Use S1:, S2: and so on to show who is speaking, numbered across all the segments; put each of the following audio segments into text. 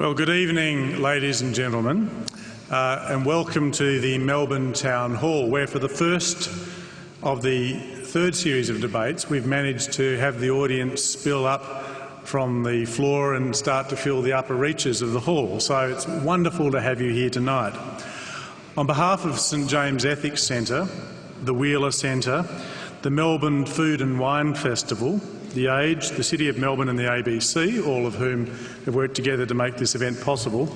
S1: Well, good evening, ladies and gentlemen, uh, and welcome to the Melbourne Town Hall, where for the first of the third series of debates, we've managed to have the audience spill up from the floor and start to fill the upper reaches of the hall. So it's wonderful to have you here tonight. On behalf of St James Ethics Centre, the Wheeler Centre, the Melbourne Food and Wine Festival, the Age, the City of Melbourne and the ABC, all of whom have worked together to make this event possible.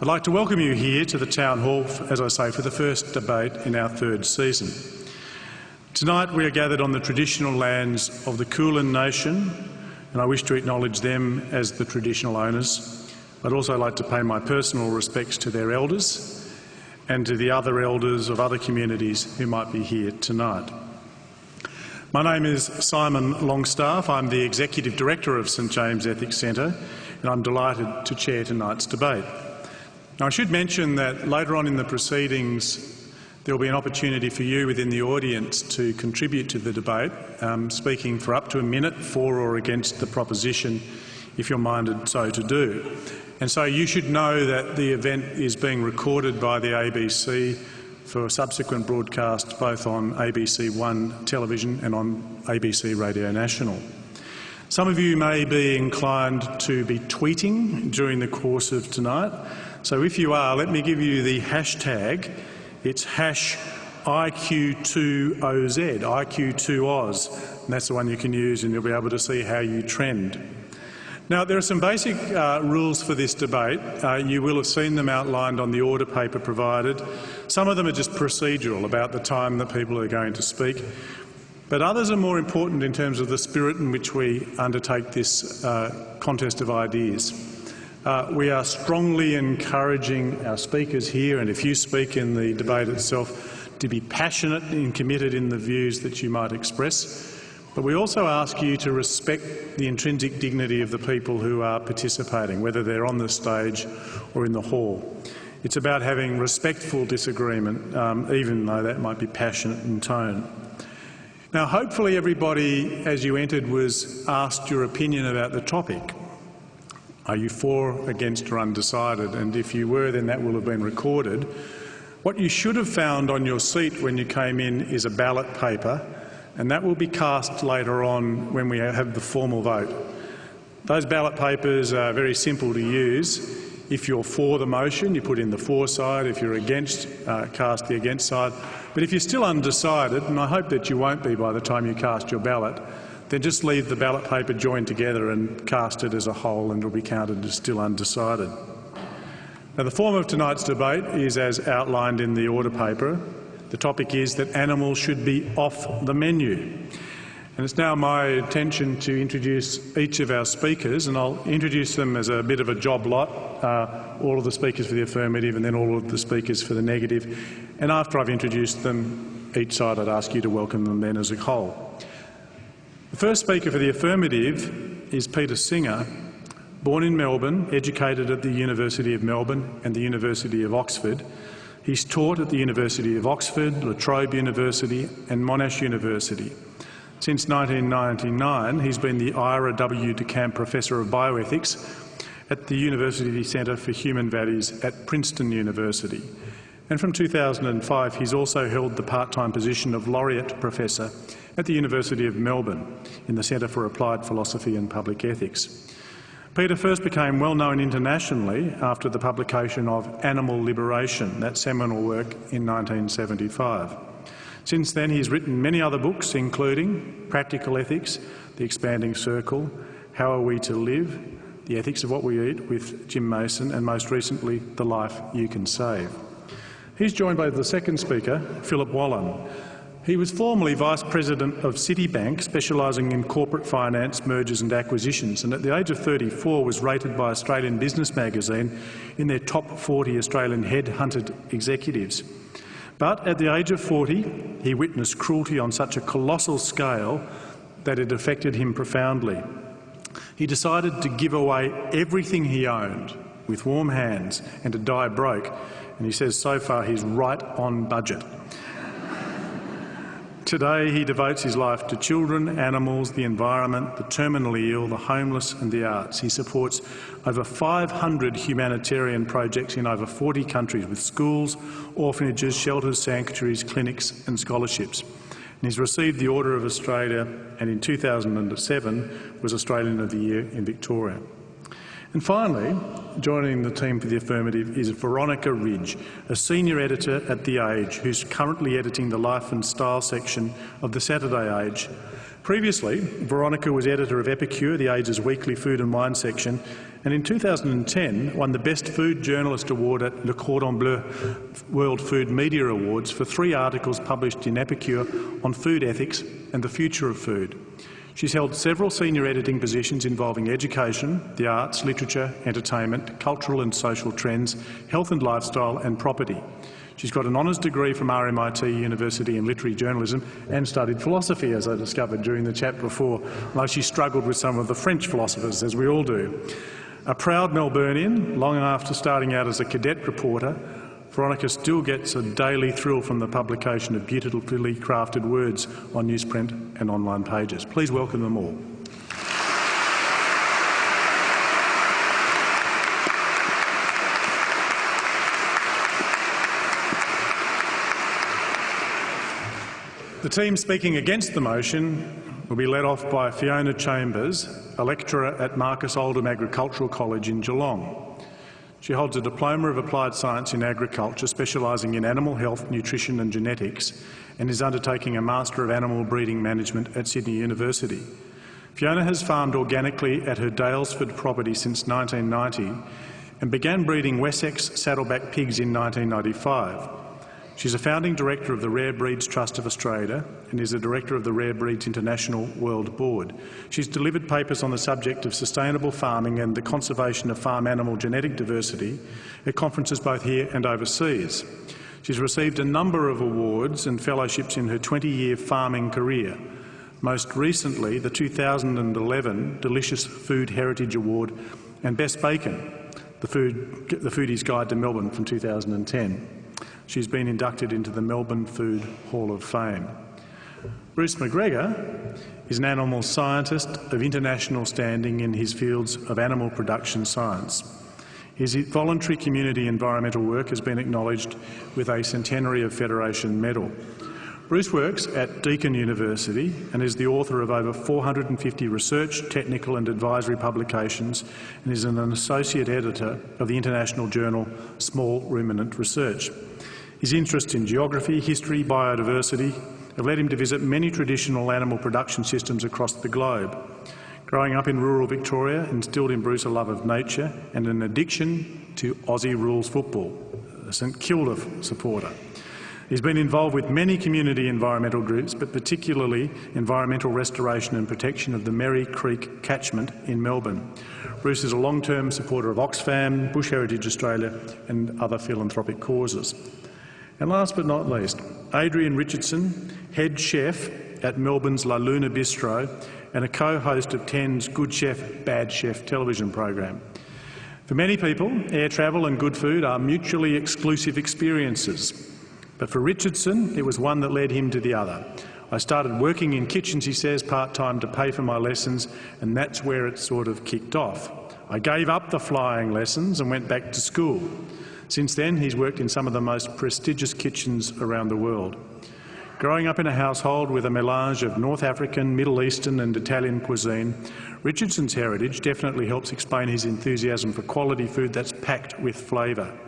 S1: I'd like to welcome you here to the Town Hall, as I say, for the first debate in our third season. Tonight we are gathered on the traditional lands of the Kulin Nation, and I wish to acknowledge them as the traditional owners. I'd also like to pay my personal respects to their elders and to the other elders of other communities who might be here tonight. My name is Simon Longstaff. I'm the Executive Director of St James Ethics Centre and I'm delighted to chair tonight's debate. Now I should mention that later on in the proceedings there will be an opportunity for you within the audience to contribute to the debate, um, speaking for up to a minute for or against the proposition if you're minded so to do. And so you should know that the event is being recorded by the ABC for subsequent broadcast both on ABC One television and on ABC Radio National. Some of you may be inclined to be tweeting during the course of tonight. So if you are, let me give you the hashtag. It's hash IQ2OZ, IQ2Oz. And that's the one you can use and you'll be able to see how you trend. Now, there are some basic uh, rules for this debate. Uh, you will have seen them outlined on the order paper provided. Some of them are just procedural about the time that people are going to speak, but others are more important in terms of the spirit in which we undertake this uh, contest of ideas. Uh, we are strongly encouraging our speakers here, and if you speak in the debate itself, to be passionate and committed in the views that you might express. But we also ask you to respect the intrinsic dignity of the people who are participating, whether they're on the stage or in the hall. It's about having respectful disagreement, um, even though that might be passionate in tone. Now, hopefully everybody, as you entered, was asked your opinion about the topic. Are you for, against or undecided? And if you were, then that will have been recorded. What you should have found on your seat when you came in is a ballot paper and that will be cast later on when we have the formal vote. Those ballot papers are very simple to use. If you're for the motion, you put in the for side. If you're against, uh, cast the against side. But if you're still undecided, and I hope that you won't be by the time you cast your ballot, then just leave the ballot paper joined together and cast it as a whole and it'll be counted as still undecided. Now, the form of tonight's debate is as outlined in the order paper. The topic is that animals should be off the menu. And it's now my intention to introduce each of our speakers, and I'll introduce them as a bit of a job lot, uh, all of the speakers for the affirmative and then all of the speakers for the negative. And after I've introduced them, each side I'd ask you to welcome them then as a whole. The first speaker for the affirmative is Peter Singer, born in Melbourne, educated at the University of Melbourne and the University of Oxford, He's taught at the University of Oxford, La Trobe University and Monash University. Since 1999, he's been the Ira W. DeCamp Professor of Bioethics at the University Centre for Human Values at Princeton University. And from 2005, he's also held the part-time position of Laureate Professor at the University of Melbourne in the Centre for Applied Philosophy and Public Ethics. Peter first became well known internationally after the publication of Animal Liberation, that seminal work in 1975. Since then he's written many other books including Practical Ethics, The Expanding Circle, How Are We to Live, The Ethics of What We Eat with Jim Mason and most recently The Life You Can Save. He's joined by the second speaker, Philip Wollen, he was formerly Vice President of Citibank, specialising in corporate finance, mergers and acquisitions, and at the age of 34 was rated by Australian Business Magazine in their top 40 Australian head-hunted executives. But at the age of 40, he witnessed cruelty on such a colossal scale that it affected him profoundly. He decided to give away everything he owned with warm hands and to die broke, and he says so far he's right on budget. Today he devotes his life to children, animals, the environment, the terminally ill, the homeless and the arts. He supports over 500 humanitarian projects in over 40 countries with schools, orphanages, shelters, sanctuaries, clinics and scholarships. And he's received the Order of Australia and in 2007 was Australian of the Year in Victoria. And finally, joining the team for the affirmative is Veronica Ridge, a senior editor at The Age, who's currently editing the Life and Style section of the Saturday Age. Previously, Veronica was editor of Epicure, The Age's weekly food and wine section, and in 2010 won the Best Food Journalist Award at Le Cordon Bleu World Food Media Awards for three articles published in Epicure on food ethics and the future of food. She's held several senior editing positions involving education, the arts, literature, entertainment, cultural and social trends, health and lifestyle and property. She's got an honours degree from RMIT University in literary journalism and studied philosophy, as I discovered during the chat before, though she struggled with some of the French philosophers, as we all do. A proud Melburnian, long after starting out as a cadet reporter, Veronica still gets a daily thrill from the publication of beautifully crafted words on newsprint and online pages. Please welcome them all. The team speaking against the motion will be led off by Fiona Chambers, a lecturer at Marcus Oldham Agricultural College in Geelong. She holds a Diploma of Applied Science in Agriculture, specialising in animal health, nutrition and genetics, and is undertaking a Master of Animal Breeding Management at Sydney University. Fiona has farmed organically at her Daylesford property since 1990 and began breeding Wessex saddleback pigs in 1995. She's a founding director of the Rare Breeds Trust of Australia and is a director of the Rare Breeds International World Board. She's delivered papers on the subject of sustainable farming and the conservation of farm animal genetic diversity at conferences both here and overseas. She's received a number of awards and fellowships in her 20-year farming career, most recently the 2011 Delicious Food Heritage Award and Best Bacon, the, food, the Foodie's Guide to Melbourne from 2010. She's been inducted into the Melbourne Food Hall of Fame. Bruce McGregor is an animal scientist of international standing in his fields of animal production science. His voluntary community environmental work has been acknowledged with a Centenary of Federation medal. Bruce works at Deakin University and is the author of over 450 research, technical and advisory publications and is an associate editor of the international journal Small Ruminant Research. His interest in geography, history, biodiversity have led him to visit many traditional animal production systems across the globe. Growing up in rural Victoria instilled in Bruce a love of nature and an addiction to Aussie rules football, a St Kilda supporter. He's been involved with many community environmental groups, but particularly environmental restoration and protection of the Merri Creek catchment in Melbourne. Bruce is a long-term supporter of Oxfam, Bush Heritage Australia and other philanthropic causes. And last but not least, Adrian Richardson, head chef at Melbourne's La Luna Bistro and a co-host of Ten's Good Chef, Bad Chef television program. For many people, air travel and good food are mutually exclusive experiences. But for Richardson, it was one that led him to the other. I started working in kitchens, he says, part-time to pay for my lessons, and that's where it sort of kicked off. I gave up the flying lessons and went back to school. Since then, he's worked in some of the most prestigious kitchens around the world. Growing up in a household with a melange of North African, Middle Eastern and Italian cuisine, Richardson's heritage definitely helps explain his enthusiasm for quality food that's packed with flavour.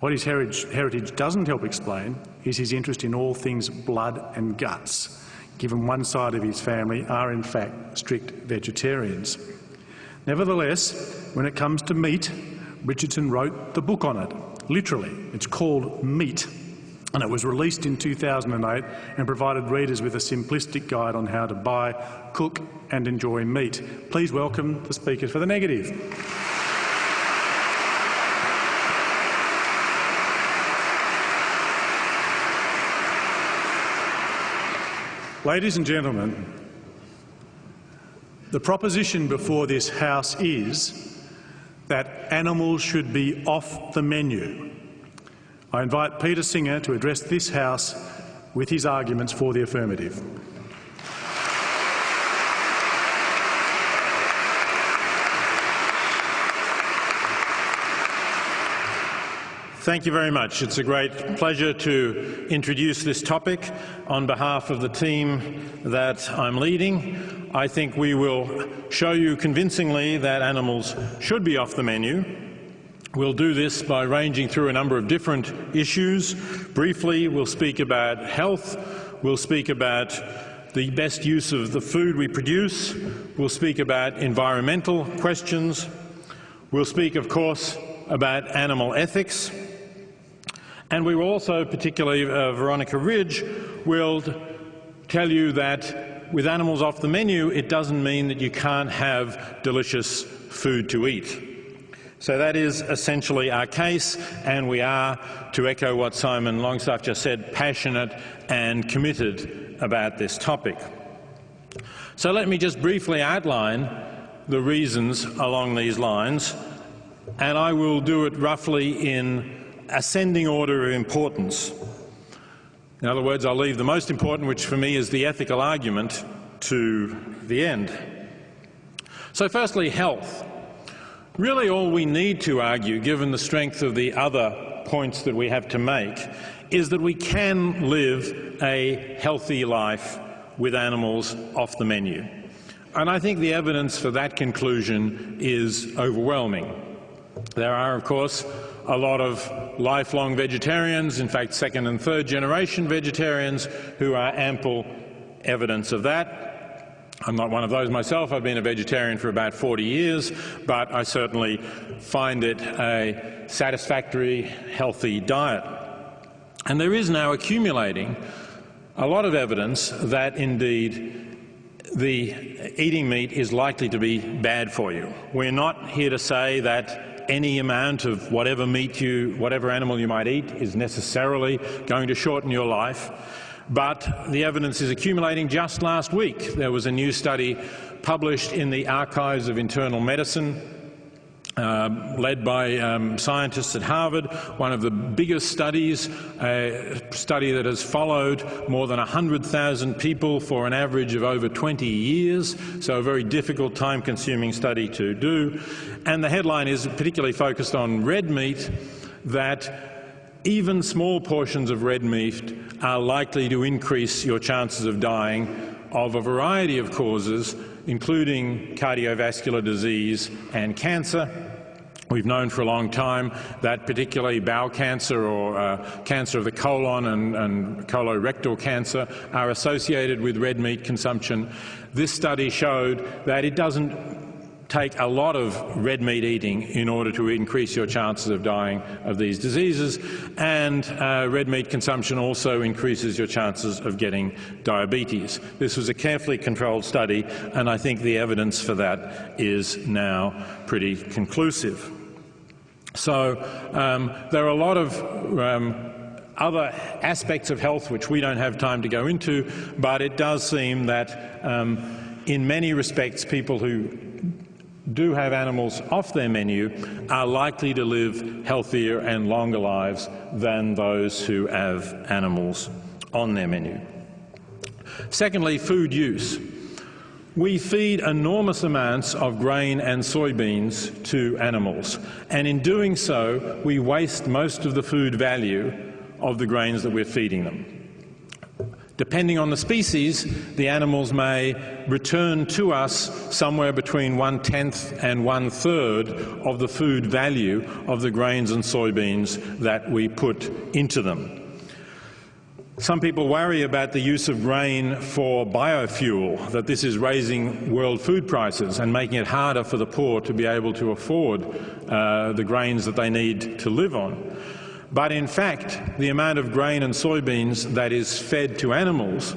S1: What his heritage doesn't help explain is his interest in all things blood and guts, given one side of his family are in fact strict vegetarians. Nevertheless, when it comes to meat, Richardson wrote the book on it, literally. It's called Meat, and it was released in 2008 and provided readers with a simplistic guide on how to buy, cook and enjoy meat. Please welcome the speakers for the negative. Ladies and gentlemen, the proposition before this House is that animals should be off the menu. I invite Peter Singer to address this House with his arguments for the affirmative.
S2: Thank you very much. It's a great pleasure to introduce this topic on behalf of the team that I'm leading. I think we will show you convincingly that animals should be off the menu. We'll do this by ranging through a number of different issues. Briefly, we'll speak about health, we'll speak about the best use of the food we produce, we'll speak about environmental questions, we'll speak, of course, about animal ethics, and we will also, particularly uh, Veronica Ridge, will tell you that with animals off the menu, it doesn't mean that you can't have delicious food to eat. So that is essentially our case, and we are, to echo what Simon Longstaff just said, passionate and committed about this topic. So let me just briefly outline the reasons along these lines, and I will do it roughly in ascending order of importance. In other words, I'll leave the most important, which for me is the ethical argument, to the end. So firstly, health. Really all we need to argue, given the strength of the other points that we have to make, is that we can live a healthy life with animals off the menu. And I think the evidence for that conclusion is overwhelming. There are, of course, a lot of lifelong vegetarians, in fact second and third generation vegetarians, who are ample evidence of that. I'm not one of those myself. I've been a vegetarian for about 40 years, but I certainly find it a satisfactory, healthy diet. And there is now accumulating a lot of evidence that indeed the eating meat is likely to be bad for you. We're not here to say that any amount of whatever meat you, whatever animal you might eat is necessarily going to shorten your life. But the evidence is accumulating. Just last week there was a new study published in the Archives of Internal Medicine uh, led by um, scientists at Harvard, one of the biggest studies, a study that has followed more than 100,000 people for an average of over 20 years, so a very difficult, time-consuming study to do. And the headline is particularly focused on red meat, that even small portions of red meat are likely to increase your chances of dying of a variety of causes, including cardiovascular disease and cancer. We've known for a long time that particularly bowel cancer or uh, cancer of the colon and, and, colorectal cancer are associated with red meat consumption. This study showed that it doesn't take a lot of red meat eating in order to increase your chances of dying of these diseases, and uh, red meat consumption also increases your chances of getting diabetes. This was a carefully controlled study, and I think the evidence for that is now pretty conclusive. So um, there are a lot of um, other aspects of health which we don't have time to go into, but it does seem that um, in many respects people who do have animals off their menu are likely to live healthier and longer lives than those who have animals on their menu. Secondly, food use. We feed enormous amounts of grain and soybeans to animals, and in doing so, we waste most of the food value of the grains that we're feeding them. Depending on the species, the animals may return to us somewhere between one-tenth and one-third of the food value of the grains and soybeans that we put into them. Some people worry about the use of grain for biofuel, that this is raising world food prices and making it harder for the poor to be able to afford uh, the grains that they need to live on. But in fact, the amount of grain and soybeans that is fed to animals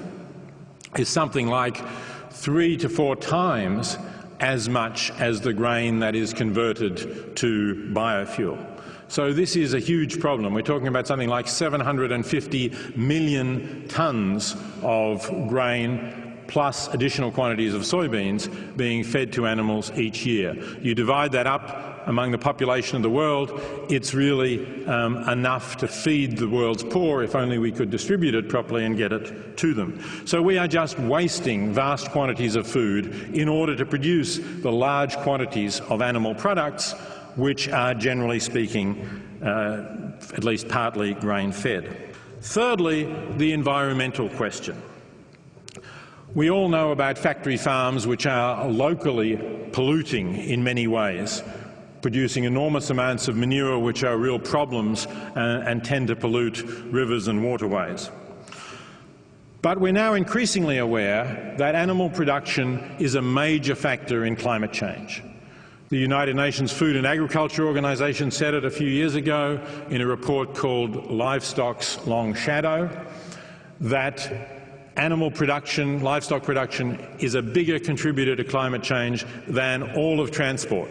S2: is something like three to four times as much as the grain that is converted to biofuel. So this is a huge problem. We're talking about something like 750 million tonnes of grain plus additional quantities of soybeans being fed to animals each year. You divide that up among the population of the world, it's really um, enough to feed the world's poor if only we could distribute it properly and get it to them. So we are just wasting vast quantities of food in order to produce the large quantities of animal products which are generally speaking uh, at least partly grain-fed. Thirdly, the environmental question. We all know about factory farms which are locally polluting in many ways producing enormous amounts of manure which are real problems and, uh, and tend to pollute rivers and waterways. But we're now increasingly aware that animal production is a major factor in climate change. The United Nations Food and Agriculture Organization said it a few years ago in a report called Livestock's Long Shadow that animal production, livestock production, is a bigger contributor to climate change than all of transport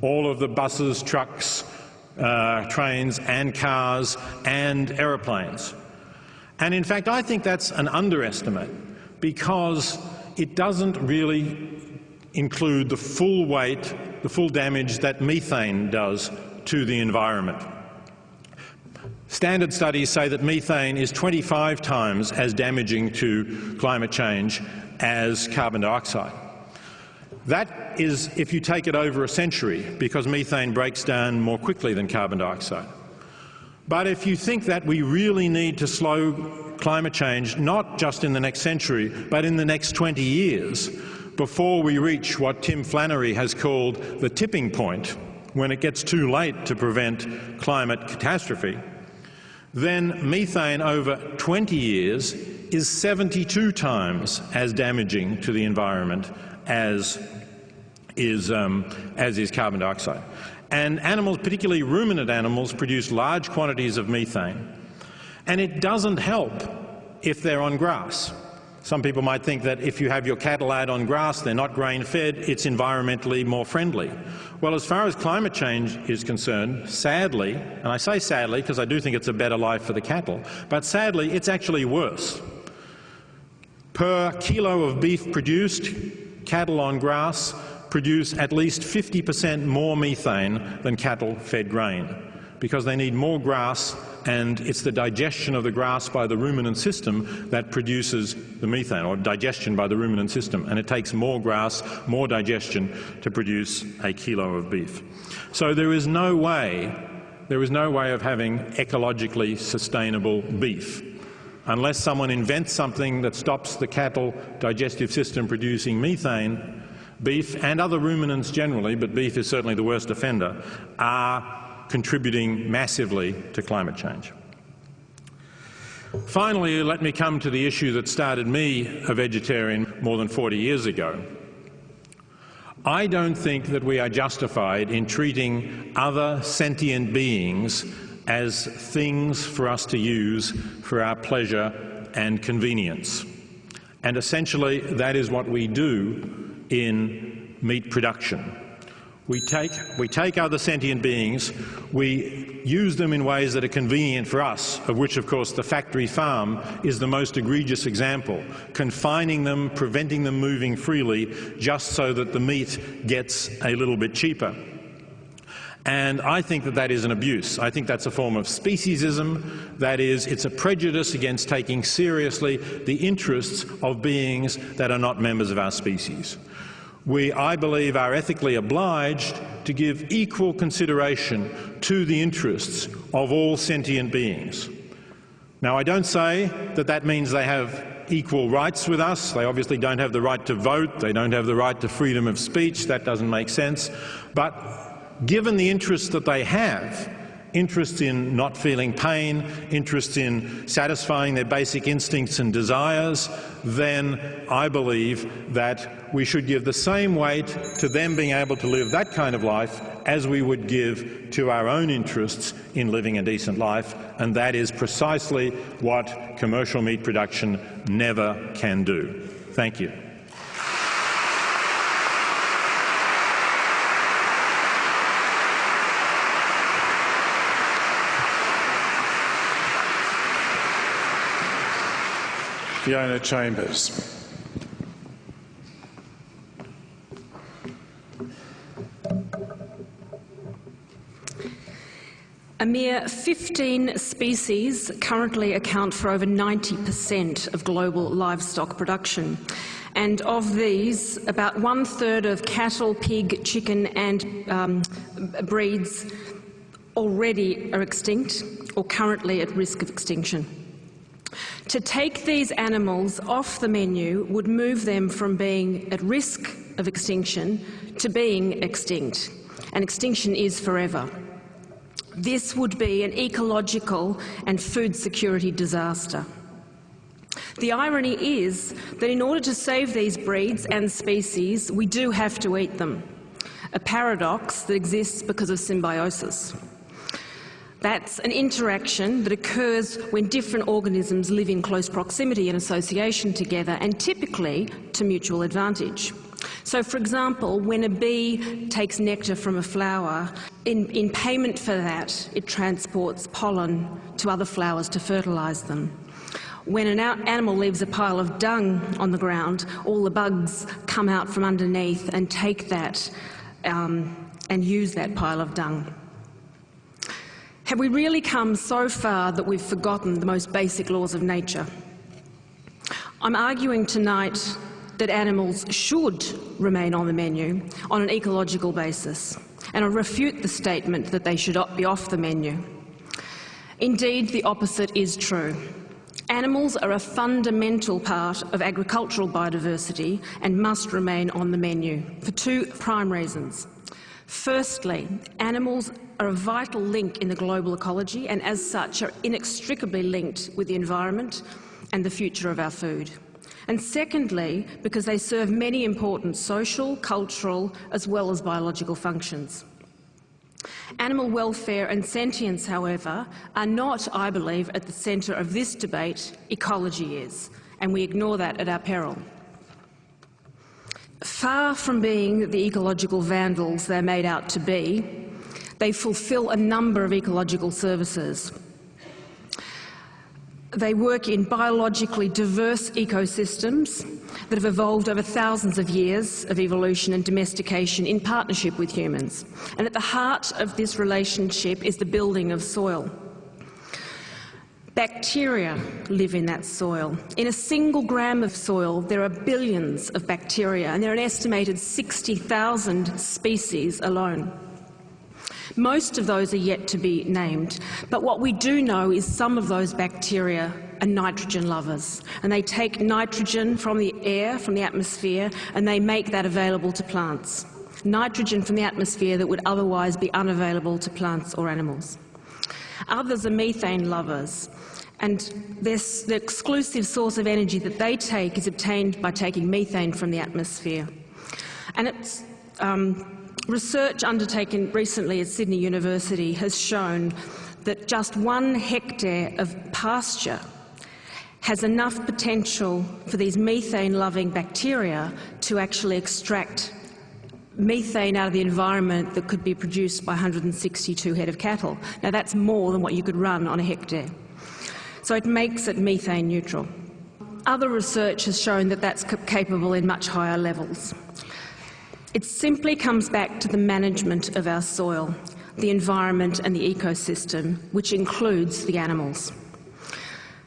S2: all of the buses, trucks, uh, trains and cars and aeroplanes. And in fact, I think that's an underestimate because it doesn't really include the full weight, the full damage that methane does to the environment. Standard studies say that methane is 25 times as damaging to climate change as carbon dioxide. That is if you take it over a century, because methane breaks down more quickly than carbon dioxide. But if you think that we really need to slow climate change, not just in the next century, but in the next 20 years, before we reach what Tim Flannery has called the tipping point, when it gets too late to prevent climate catastrophe, then methane over 20 years is 72 times as damaging to the environment as is, um, as is carbon dioxide. And animals, particularly ruminant animals, produce large quantities of methane. And it doesn't help if they're on grass. Some people might think that if you have your cattle out on grass, they're not grain-fed, it's environmentally more friendly. Well, as far as climate change is concerned, sadly, and I say sadly because I do think it's a better life for the cattle, but sadly it's actually worse. Per kilo of beef produced, cattle on grass produce at least 50 per cent more methane than cattle fed grain because they need more grass and it's the digestion of the grass by the ruminant system that produces the methane, or digestion by the ruminant system, and it takes more grass, more digestion to produce a kilo of beef. So there is no way, there is no way of having ecologically sustainable beef unless someone invents something that stops the cattle digestive system producing methane beef and other ruminants generally, but beef is certainly the worst offender, are contributing massively to climate change. Finally, let me come to the issue that started me a vegetarian more than 40 years ago. I don't think that we are justified in treating other sentient beings as things for us to use for our pleasure and convenience. And essentially that is what we do in meat production. We take, we take other sentient beings, we use them in ways that are convenient for us, of which, of course, the factory farm is the most egregious example, confining them, preventing them moving freely, just so that the meat gets a little bit cheaper. And I think that that is an abuse. I think that's a form of speciesism. That is, it's a prejudice against taking seriously the interests of beings that are not members of our species we, I believe, are ethically obliged to give equal consideration to the interests of all sentient beings. Now, I don't say that that means they have equal rights with us. They obviously don't have the right to vote. They don't have the right to freedom of speech. That doesn't make sense. But given the interests that they have, interest in not feeling pain, interest in satisfying their basic instincts and desires, then I believe that we should give the same weight to them being able to live that kind of life as we would give to our own interests in living a decent life, and that is precisely what commercial meat production never can do. Thank you.
S1: Fiona Chambers.
S3: A mere 15 species currently account for over 90% of global livestock production. And of these, about one third of cattle, pig, chicken and um, breeds already are extinct or currently at risk of extinction. To take these animals off the menu would move them from being at risk of extinction to being extinct, and extinction is forever. This would be an ecological and food security disaster. The irony is that in order to save these breeds and species, we do have to eat them, a paradox that exists because of symbiosis. That's an interaction that occurs when different organisms live in close proximity and association together and typically to mutual advantage. So, for example, when a bee takes nectar from a flower, in, in payment for that, it transports pollen to other flowers to fertilise them. When an animal leaves a pile of dung on the ground, all the bugs come out from underneath and take that um, and use that pile of dung. Have we really come so far that we've forgotten the most basic laws of nature? I'm arguing tonight that animals should remain on the menu on an ecological basis, and I refute the statement that they should be off the menu. Indeed, the opposite is true. Animals are a fundamental part of agricultural biodiversity and must remain on the menu for two prime reasons. Firstly, animals are a vital link in the global ecology and as such are inextricably linked with the environment and the future of our food and secondly, because they serve many important social, cultural, as well as biological functions. Animal welfare and sentience, however, are not, I believe, at the centre of this debate. Ecology is, and we ignore that at our peril. Far from being the ecological vandals they're made out to be, they fulfil a number of ecological services, they work in biologically diverse ecosystems that have evolved over thousands of years of evolution and domestication in partnership with humans. And at the heart of this relationship is the building of soil. Bacteria live in that soil. In a single gram of soil, there are billions of bacteria, and there are an estimated 60,000 species alone. Most of those are yet to be named, but what we do know is some of those bacteria are nitrogen lovers, and they take nitrogen from the air, from the atmosphere, and they make that available to plants. Nitrogen from the atmosphere that would otherwise be unavailable to plants or animals. Others are methane lovers, and this, the exclusive source of energy that they take is obtained by taking methane from the atmosphere. And it's um, Research undertaken recently at Sydney University has shown that just one hectare of pasture has enough potential for these methane-loving bacteria to actually extract methane out of the environment that could be produced by 162 head of cattle. Now that's more than what you could run on a hectare. So it makes it methane neutral. Other research has shown that that's capable in much higher levels. It simply comes back to the management of our soil, the environment and the ecosystem, which includes the animals.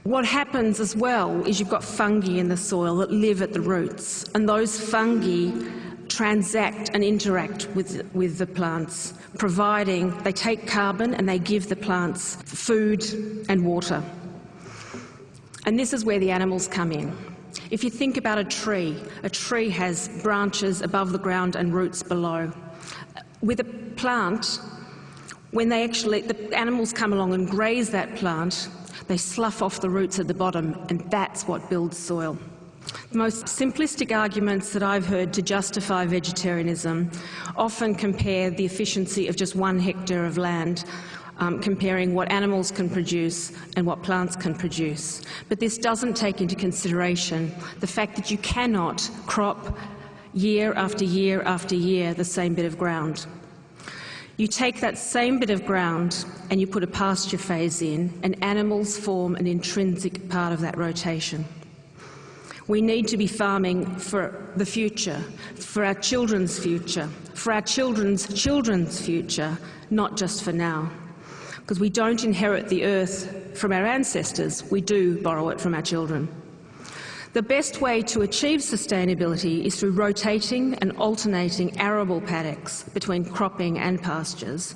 S3: What happens as well is you've got fungi in the soil that live at the roots, and those fungi transact and interact with, with the plants, providing they take carbon and they give the plants food and water. And this is where the animals come in. If you think about a tree, a tree has branches above the ground and roots below. With a plant, when they actually, the animals come along and graze that plant, they slough off the roots at the bottom, and that's what builds soil. The most simplistic arguments that I've heard to justify vegetarianism often compare the efficiency of just one hectare of land um, comparing what animals can produce and what plants can produce. But this doesn't take into consideration the fact that you cannot crop year after year after year the same bit of ground. You take that same bit of ground and you put a pasture phase in, and animals form an intrinsic part of that rotation. We need to be farming for the future, for our children's future, for our children's children's future, not just for now. Because we don't inherit the earth from our ancestors, we do borrow it from our children. The best way to achieve sustainability is through rotating and alternating arable paddocks between cropping and pastures.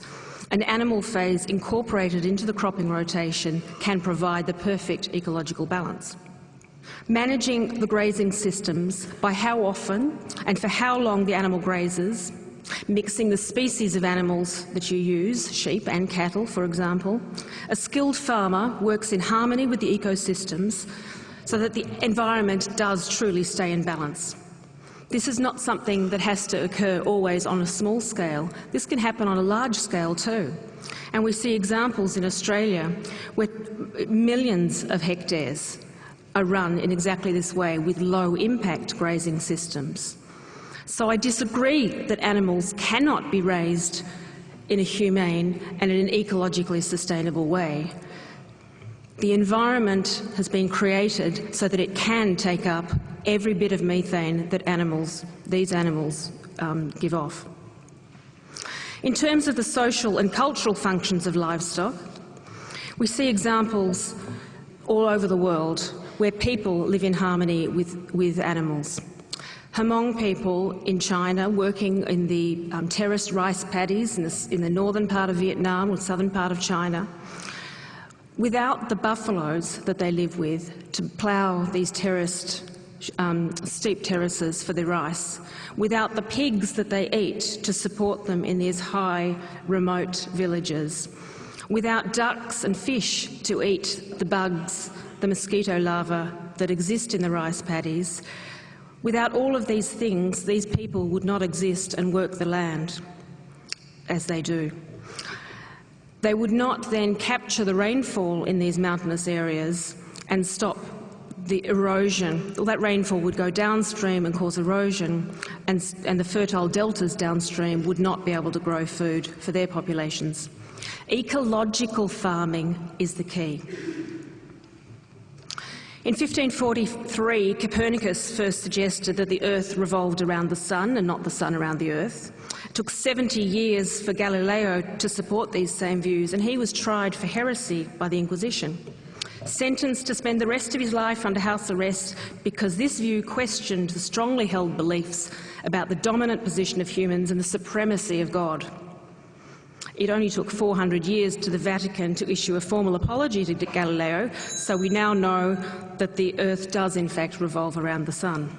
S3: An animal phase incorporated into the cropping rotation can provide the perfect ecological balance. Managing the grazing systems by how often and for how long the animal grazes, mixing the species of animals that you use, sheep and cattle for example. A skilled farmer works in harmony with the ecosystems so that the environment does truly stay in balance. This is not something that has to occur always on a small scale. This can happen on a large scale too. And we see examples in Australia where millions of hectares are run in exactly this way with low impact grazing systems. So I disagree that animals cannot be raised in a humane and in an ecologically sustainable way. The environment has been created so that it can take up every bit of methane that animals, these animals um, give off. In terms of the social and cultural functions of livestock, we see examples all over the world where people live in harmony with, with animals. Hmong people in China working in the um, terraced rice paddies in the, in the northern part of Vietnam or southern part of China Without the buffaloes that they live with to plough these terraced, um, steep terraces for their rice, without the pigs that they eat to support them in these high, remote villages, without ducks and fish to eat the bugs, the mosquito larvae that exist in the rice paddies, without all of these things, these people would not exist and work the land as they do. They would not then capture the rainfall in these mountainous areas and stop the erosion. Well, that rainfall would go downstream and cause erosion, and, and the fertile deltas downstream would not be able to grow food for their populations. Ecological farming is the key. In 1543, Copernicus first suggested that the Earth revolved around the Sun and not the Sun around the Earth. It took 70 years for Galileo to support these same views, and he was tried for heresy by the Inquisition. Sentenced to spend the rest of his life under house arrest because this view questioned the strongly held beliefs about the dominant position of humans and the supremacy of God. It only took 400 years to the Vatican to issue a formal apology to Galileo, so we now know that the Earth does in fact revolve around the Sun.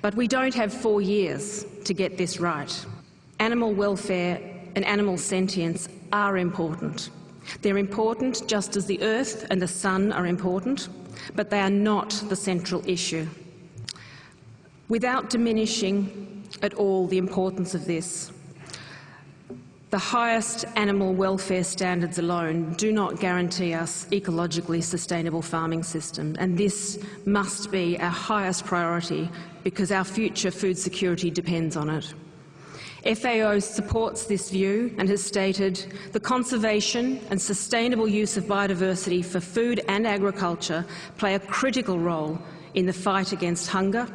S3: But we don't have four years to get this right. Animal welfare and animal sentience are important. They're important just as the earth and the sun are important, but they are not the central issue. Without diminishing at all the importance of this, the highest animal welfare standards alone do not guarantee us ecologically sustainable farming system, and this must be our highest priority because our future food security depends on it. FAO supports this view and has stated the conservation and sustainable use of biodiversity for food and agriculture play a critical role in the fight against hunger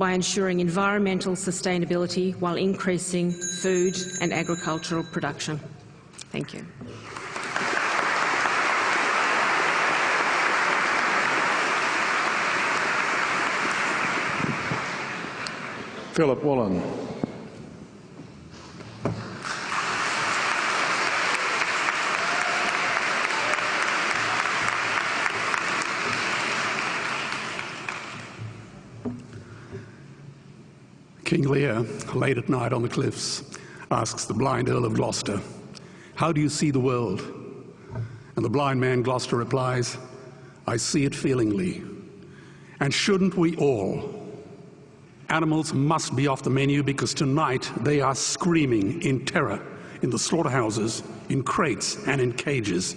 S3: by ensuring environmental sustainability while increasing food and agricultural production. Thank you.
S4: Philip Wollen.
S5: King Lear, late at night on the cliffs, asks the blind Earl of Gloucester, How do you see the world? And the blind man Gloucester replies, I see it feelingly. And shouldn't we all? Animals must be off the menu because tonight they are screaming in terror in the slaughterhouses, in crates and in cages.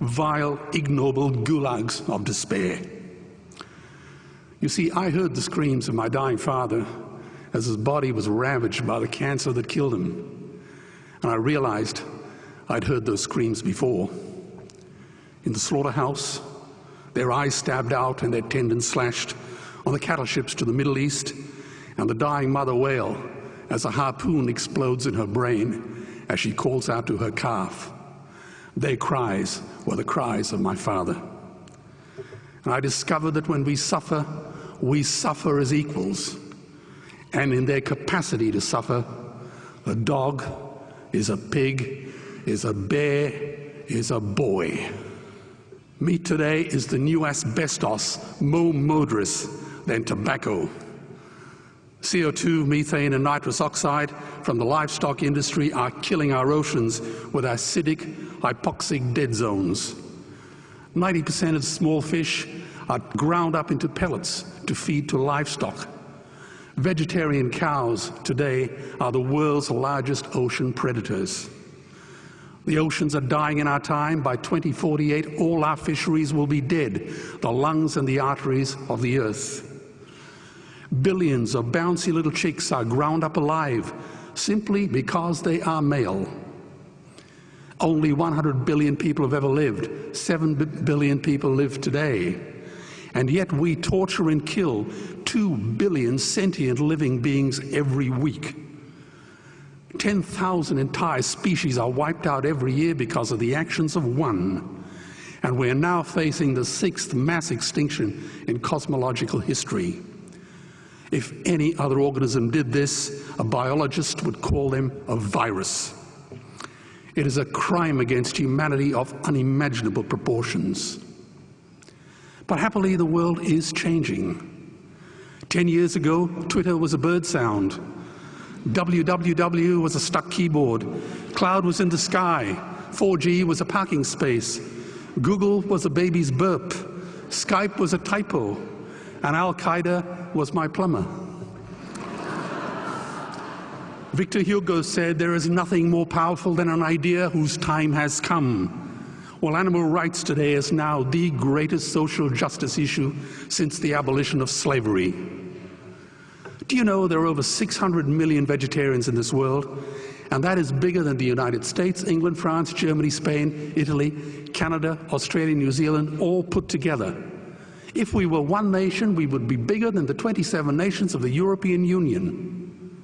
S5: Vile, ignoble gulags of despair. You see, I heard the screams of my dying father as his body was ravaged by the cancer that killed him. And I realized I'd heard those screams before. In the slaughterhouse, their eyes stabbed out and their tendons slashed, on the cattle ships to the Middle East, and the dying mother whale as a harpoon explodes in her brain as she calls out to her calf. Their cries were the cries of my father. And I discovered that when we suffer, we suffer as equals. And in their capacity to suffer, a dog is a pig, is a bear, is a boy. Meat today is the new asbestos, more murderous than tobacco. CO2, methane, and nitrous oxide from the livestock industry are killing our oceans with acidic, hypoxic dead zones. 90% of small fish are ground up into pellets to feed to livestock. Vegetarian cows today are the world's largest ocean predators. The oceans are dying in our time. By 2048, all our fisheries will be dead, the lungs and the arteries of the earth. Billions of bouncy little chicks are ground up alive simply because they are male. Only 100 billion people have ever lived. 7 billion people live today. And yet we torture and kill 2 billion sentient living beings every week. 10,000 entire species are wiped out every year because of the actions of one. And we're now facing the sixth mass extinction in cosmological history. If any other organism did this, a biologist would call them a virus. It is a crime against humanity of unimaginable proportions. But happily, the world is changing. Ten years ago, Twitter was a bird sound. www was a stuck keyboard. Cloud was in the sky. 4G was a parking space. Google was a baby's burp. Skype was a typo. And Al Qaeda was my plumber. Victor Hugo said, There is nothing more powerful than an idea whose time has come. Well, animal rights today is now the greatest social justice issue since the abolition of slavery. Do you know there are over 600 million vegetarians in this world? And that is bigger than the United States, England, France, Germany, Spain, Italy, Canada, Australia, New Zealand, all put together. If we were one nation, we would be bigger than the 27 nations of the European Union.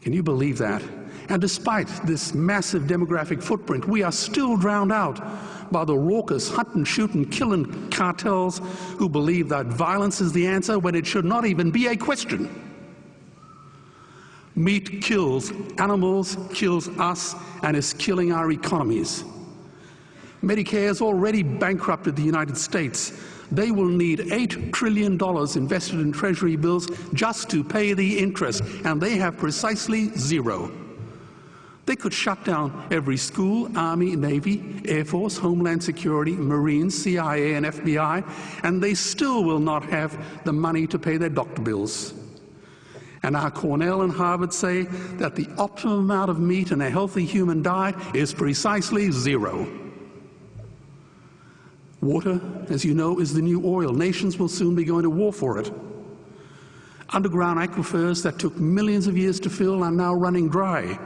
S5: Can you believe that? And despite this massive demographic footprint, we are still drowned out by the raucous hunt and shoot and killing cartels who believe that violence is the answer when it should not even be a question. Meat kills animals, kills us, and is killing our economies. Medicare has already bankrupted the United States. They will need $8 trillion invested in treasury bills just to pay the interest, and they have precisely zero. They could shut down every school, Army, Navy, Air Force, Homeland Security, Marines, CIA, and FBI, and they still will not have the money to pay their doctor bills. And our Cornell and Harvard say that the optimum amount of meat in a healthy human diet is precisely zero. Water, as you know, is the new oil. Nations will soon be going to war for it. Underground aquifers that took millions of years to fill are now running dry.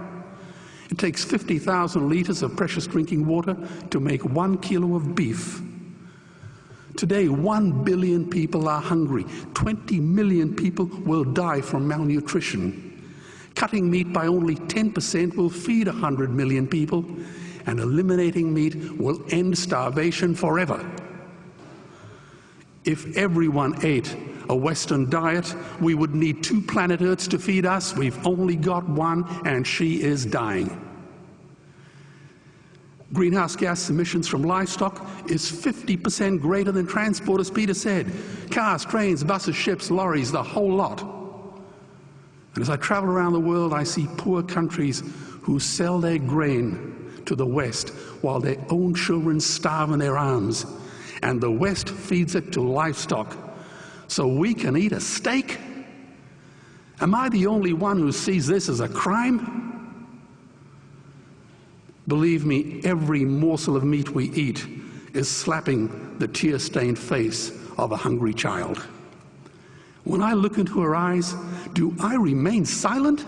S5: It takes 50,000 liters of precious drinking water to make one kilo of beef. Today, one billion people are hungry. 20 million people will die from malnutrition. Cutting meat by only 10% will feed 100 million people and eliminating meat will end starvation forever. If everyone ate a Western diet, we would need two planet Earths to feed us. We've only got one, and she is dying. Greenhouse gas emissions from livestock is 50% greater than transport, as Peter said. Cars, trains, buses, ships, lorries, the whole lot. And as I travel around the world, I see poor countries who sell their grain to the West while their own children starve in their arms. And the West feeds it to livestock so we can eat a steak? Am I the only one who sees this as a crime? Believe me, every morsel of meat we eat is slapping the tear stained face of a hungry child. When I look into her eyes, do I remain silent?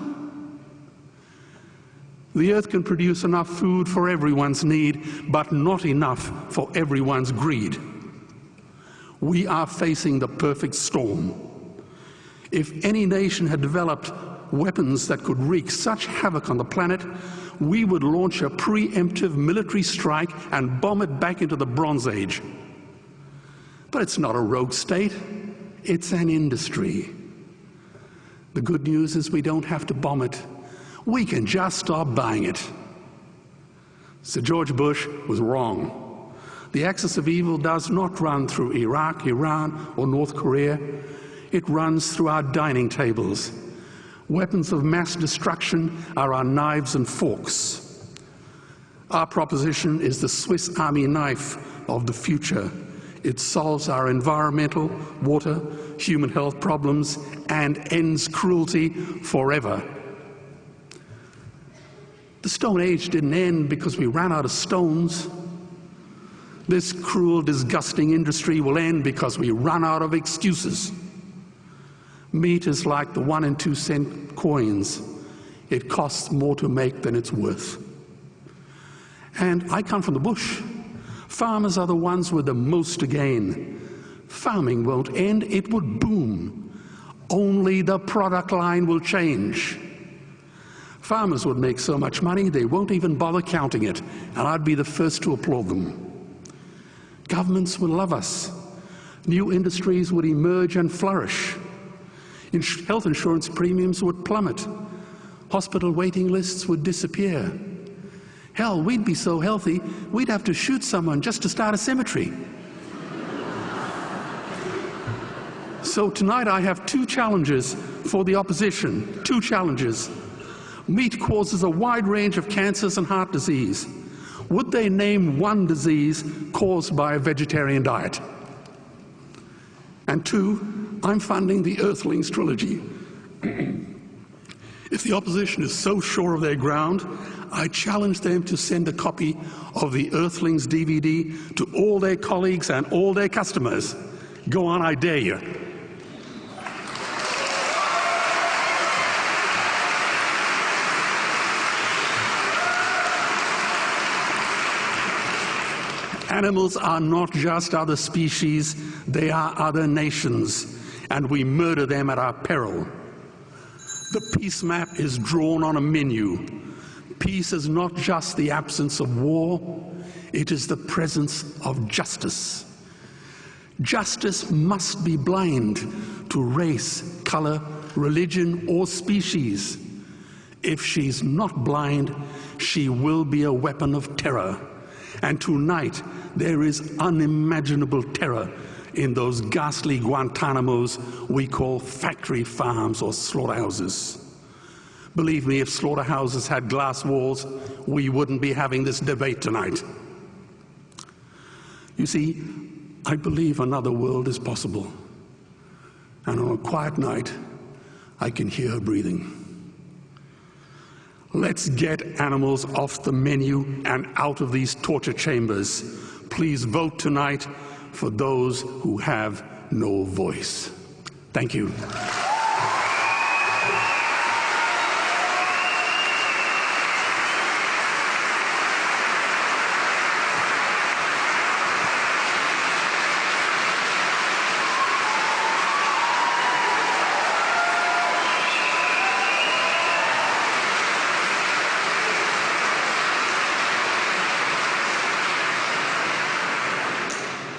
S5: The earth can produce enough food for everyone's need, but not enough for everyone's greed. We are facing the perfect storm. If any nation had developed weapons that could wreak such havoc on the planet, we would launch a preemptive military strike and bomb it back into the Bronze Age. But it's not a rogue state, it's an industry. The good news is we don't have to bomb it. We can just stop buying it. Sir George Bush was wrong. The axis of evil does not run through Iraq, Iran, or North Korea. It runs through our dining tables. Weapons of mass destruction are our knives and forks. Our proposition is the Swiss Army knife of the future. It solves our environmental, water, human health problems and ends cruelty forever. The Stone Age didn't end because we ran out of stones. This cruel, disgusting industry will end because we run out of excuses. Meat is like the one and two cent coins. It costs more to make than it's worth. And I come from the bush. Farmers are the ones with the most to gain. Farming won't end, it would boom. Only the product line will change. Farmers would make so much money they won't even bother counting it, and I'd be the first to applaud them. Governments would love us. New industries would emerge and flourish. health insurance premiums would plummet. Hospital waiting lists would disappear. Hell, we'd be so healthy, we'd have to shoot someone just to start a cemetery. so tonight I have two challenges for the opposition, two challenges. Meat causes a wide range of cancers and heart disease. Would they name one disease caused by a vegetarian diet? And two, I'm funding the Earthlings trilogy. if the opposition is so sure of their ground, I challenge them to send a copy of the Earthlings DVD to all their colleagues and all their customers. Go on, I dare you. Animals are not just other species, they are other nations, and we murder them at our peril. The peace map is drawn on a menu. Peace is not just the absence of war, it is the presence of justice. Justice must be blind to race, color, religion, or species. If she's not blind, she will be a weapon of terror. And tonight, there is unimaginable terror in those ghastly Guantanamos we call factory farms or slaughterhouses. Believe me, if slaughterhouses had glass walls, we wouldn't be having this debate tonight. You see, I believe another world is possible. And on a quiet night, I can hear her breathing. Let's get animals off the menu and out of these torture chambers. Please vote tonight for those who have no voice. Thank you.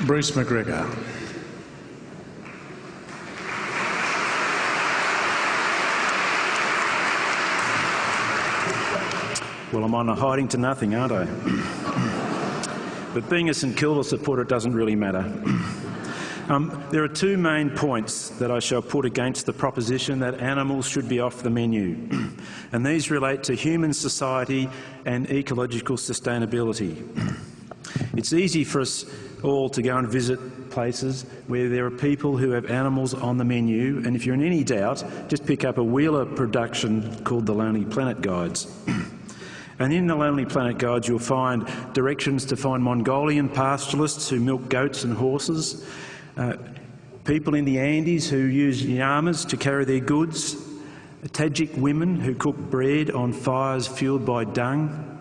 S4: Bruce McGregor.
S6: Well, I'm on a hiding to nothing, aren't I? but being a St Kilda supporter doesn't really matter. Um, there are two main points that I shall put against the proposition that animals should be off the menu, and these relate to human society and ecological sustainability. It's easy for us all to go and visit places where there are people who have animals on the menu, and if you're in any doubt, just pick up a Wheeler production called the Lonely Planet Guides. And in the Lonely Planet Guides, you'll find directions to find Mongolian pastoralists who milk goats and horses, uh, people in the Andes who use llamas to carry their goods, Tajik women who cook bread on fires fueled by dung,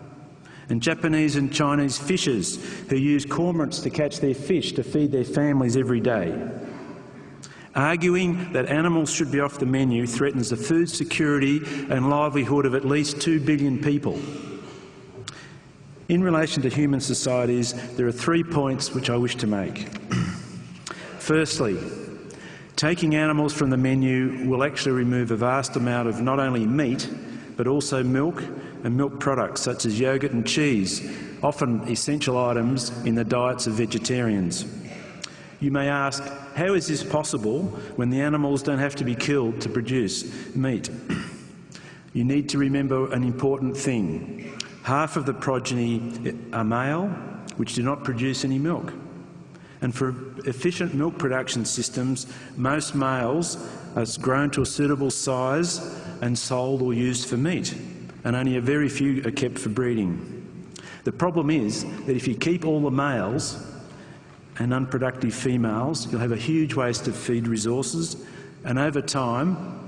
S6: and Japanese and Chinese fishers who use cormorants to catch their fish to feed their families every day. Arguing that animals should be off the menu threatens the food security and livelihood of at least 2 billion people. In relation to human societies, there are three points which I wish to make. Firstly, taking animals from the menu will actually remove a vast amount of not only meat, but also milk and milk products such as yogurt and cheese, often essential items in the diets of vegetarians. You may ask, how is this possible when the animals don't have to be killed to produce meat? You need to remember an important thing. Half of the progeny are male, which do not produce any milk. And for efficient milk production systems, most males are grown to a suitable size and sold or used for meat, and only a very few are kept for breeding. The problem is that if you keep all the males and unproductive females, you'll have a huge waste of feed resources, and over time,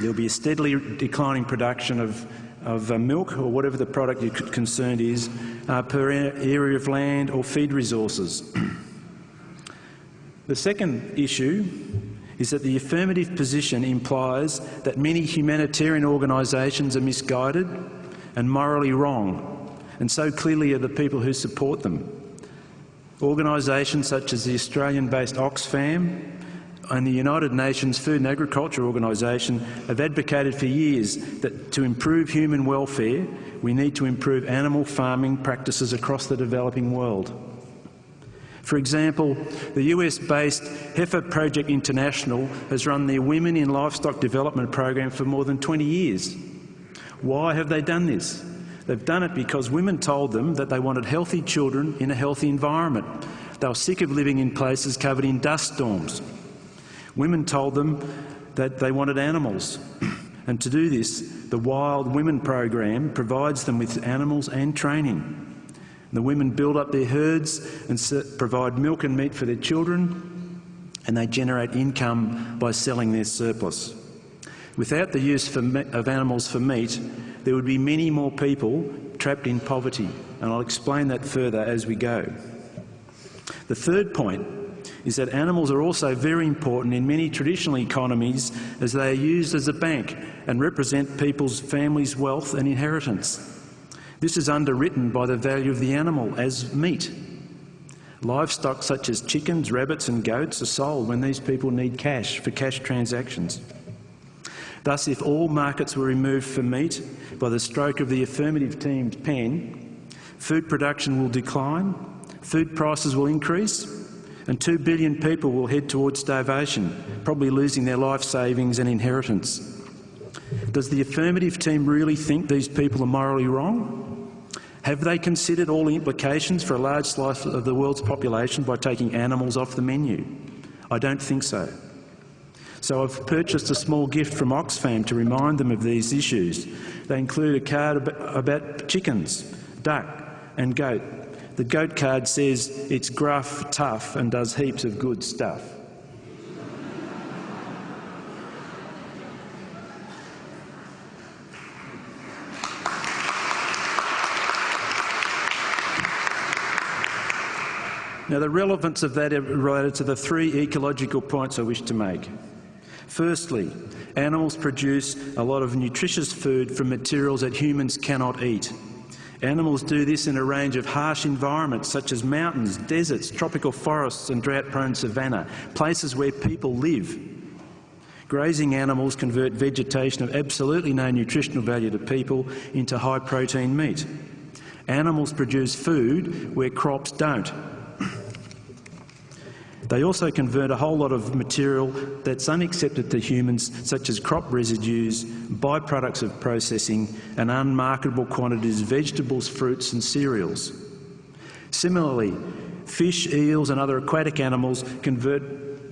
S6: there'll be a steadily declining production of, of uh, milk or whatever the product you're concerned is uh, per area of land or feed resources. the second issue is that the affirmative position implies that many humanitarian organisations are misguided and morally wrong, and so clearly are the people who support them. Organisations such as the Australian-based Oxfam and the United Nations Food and Agriculture Organisation have advocated for years that to improve human welfare, we need to improve animal farming practices across the developing world. For example, the US-based Heifer Project International has run their Women in Livestock Development program for more than 20 years. Why have they done this? They've done it because women told them that they wanted healthy children in a healthy environment. They were sick of living in places covered in dust storms. Women told them that they wanted animals. and to do this, the Wild Women program provides them with animals and training. The women build up their herds and provide milk and meat for their children, and they generate income by selling their surplus. Without the use of animals for meat, there would be many more people trapped in poverty, and I'll explain that further as we go. The third point is that animals are also very important in many traditional economies as they are used as a bank and represent people's families' wealth and inheritance. This is underwritten by the value of the animal as meat. Livestock such as chickens, rabbits and goats are sold when these people need cash for cash transactions. Thus, if all markets were removed for meat by the stroke of the affirmative team's pen, food production will decline, food prices will increase, and two billion people will head towards starvation, probably losing their life savings and inheritance. Does the affirmative team really think these people are morally wrong? Have they considered all the implications for a large slice of the world's population by taking animals off the menu? I don't think so. So I've purchased a small gift from Oxfam to remind them of these issues. They include a card about chickens, duck and goat. The goat card says it's gruff, tough and does heaps of good stuff. Now, the relevance of that related to the three ecological points I wish to make. Firstly, animals produce a lot of nutritious food from materials that humans cannot eat. Animals do this in a range of harsh environments such as mountains, deserts, tropical forests and drought-prone savanna, places where people live. Grazing animals convert vegetation of absolutely no nutritional value to people into high-protein meat. Animals produce food where crops don't, they also convert a whole lot of material that's unaccepted to humans, such as crop residues, byproducts of processing, and unmarketable quantities of vegetables, fruits and cereals. Similarly, fish, eels and other aquatic animals convert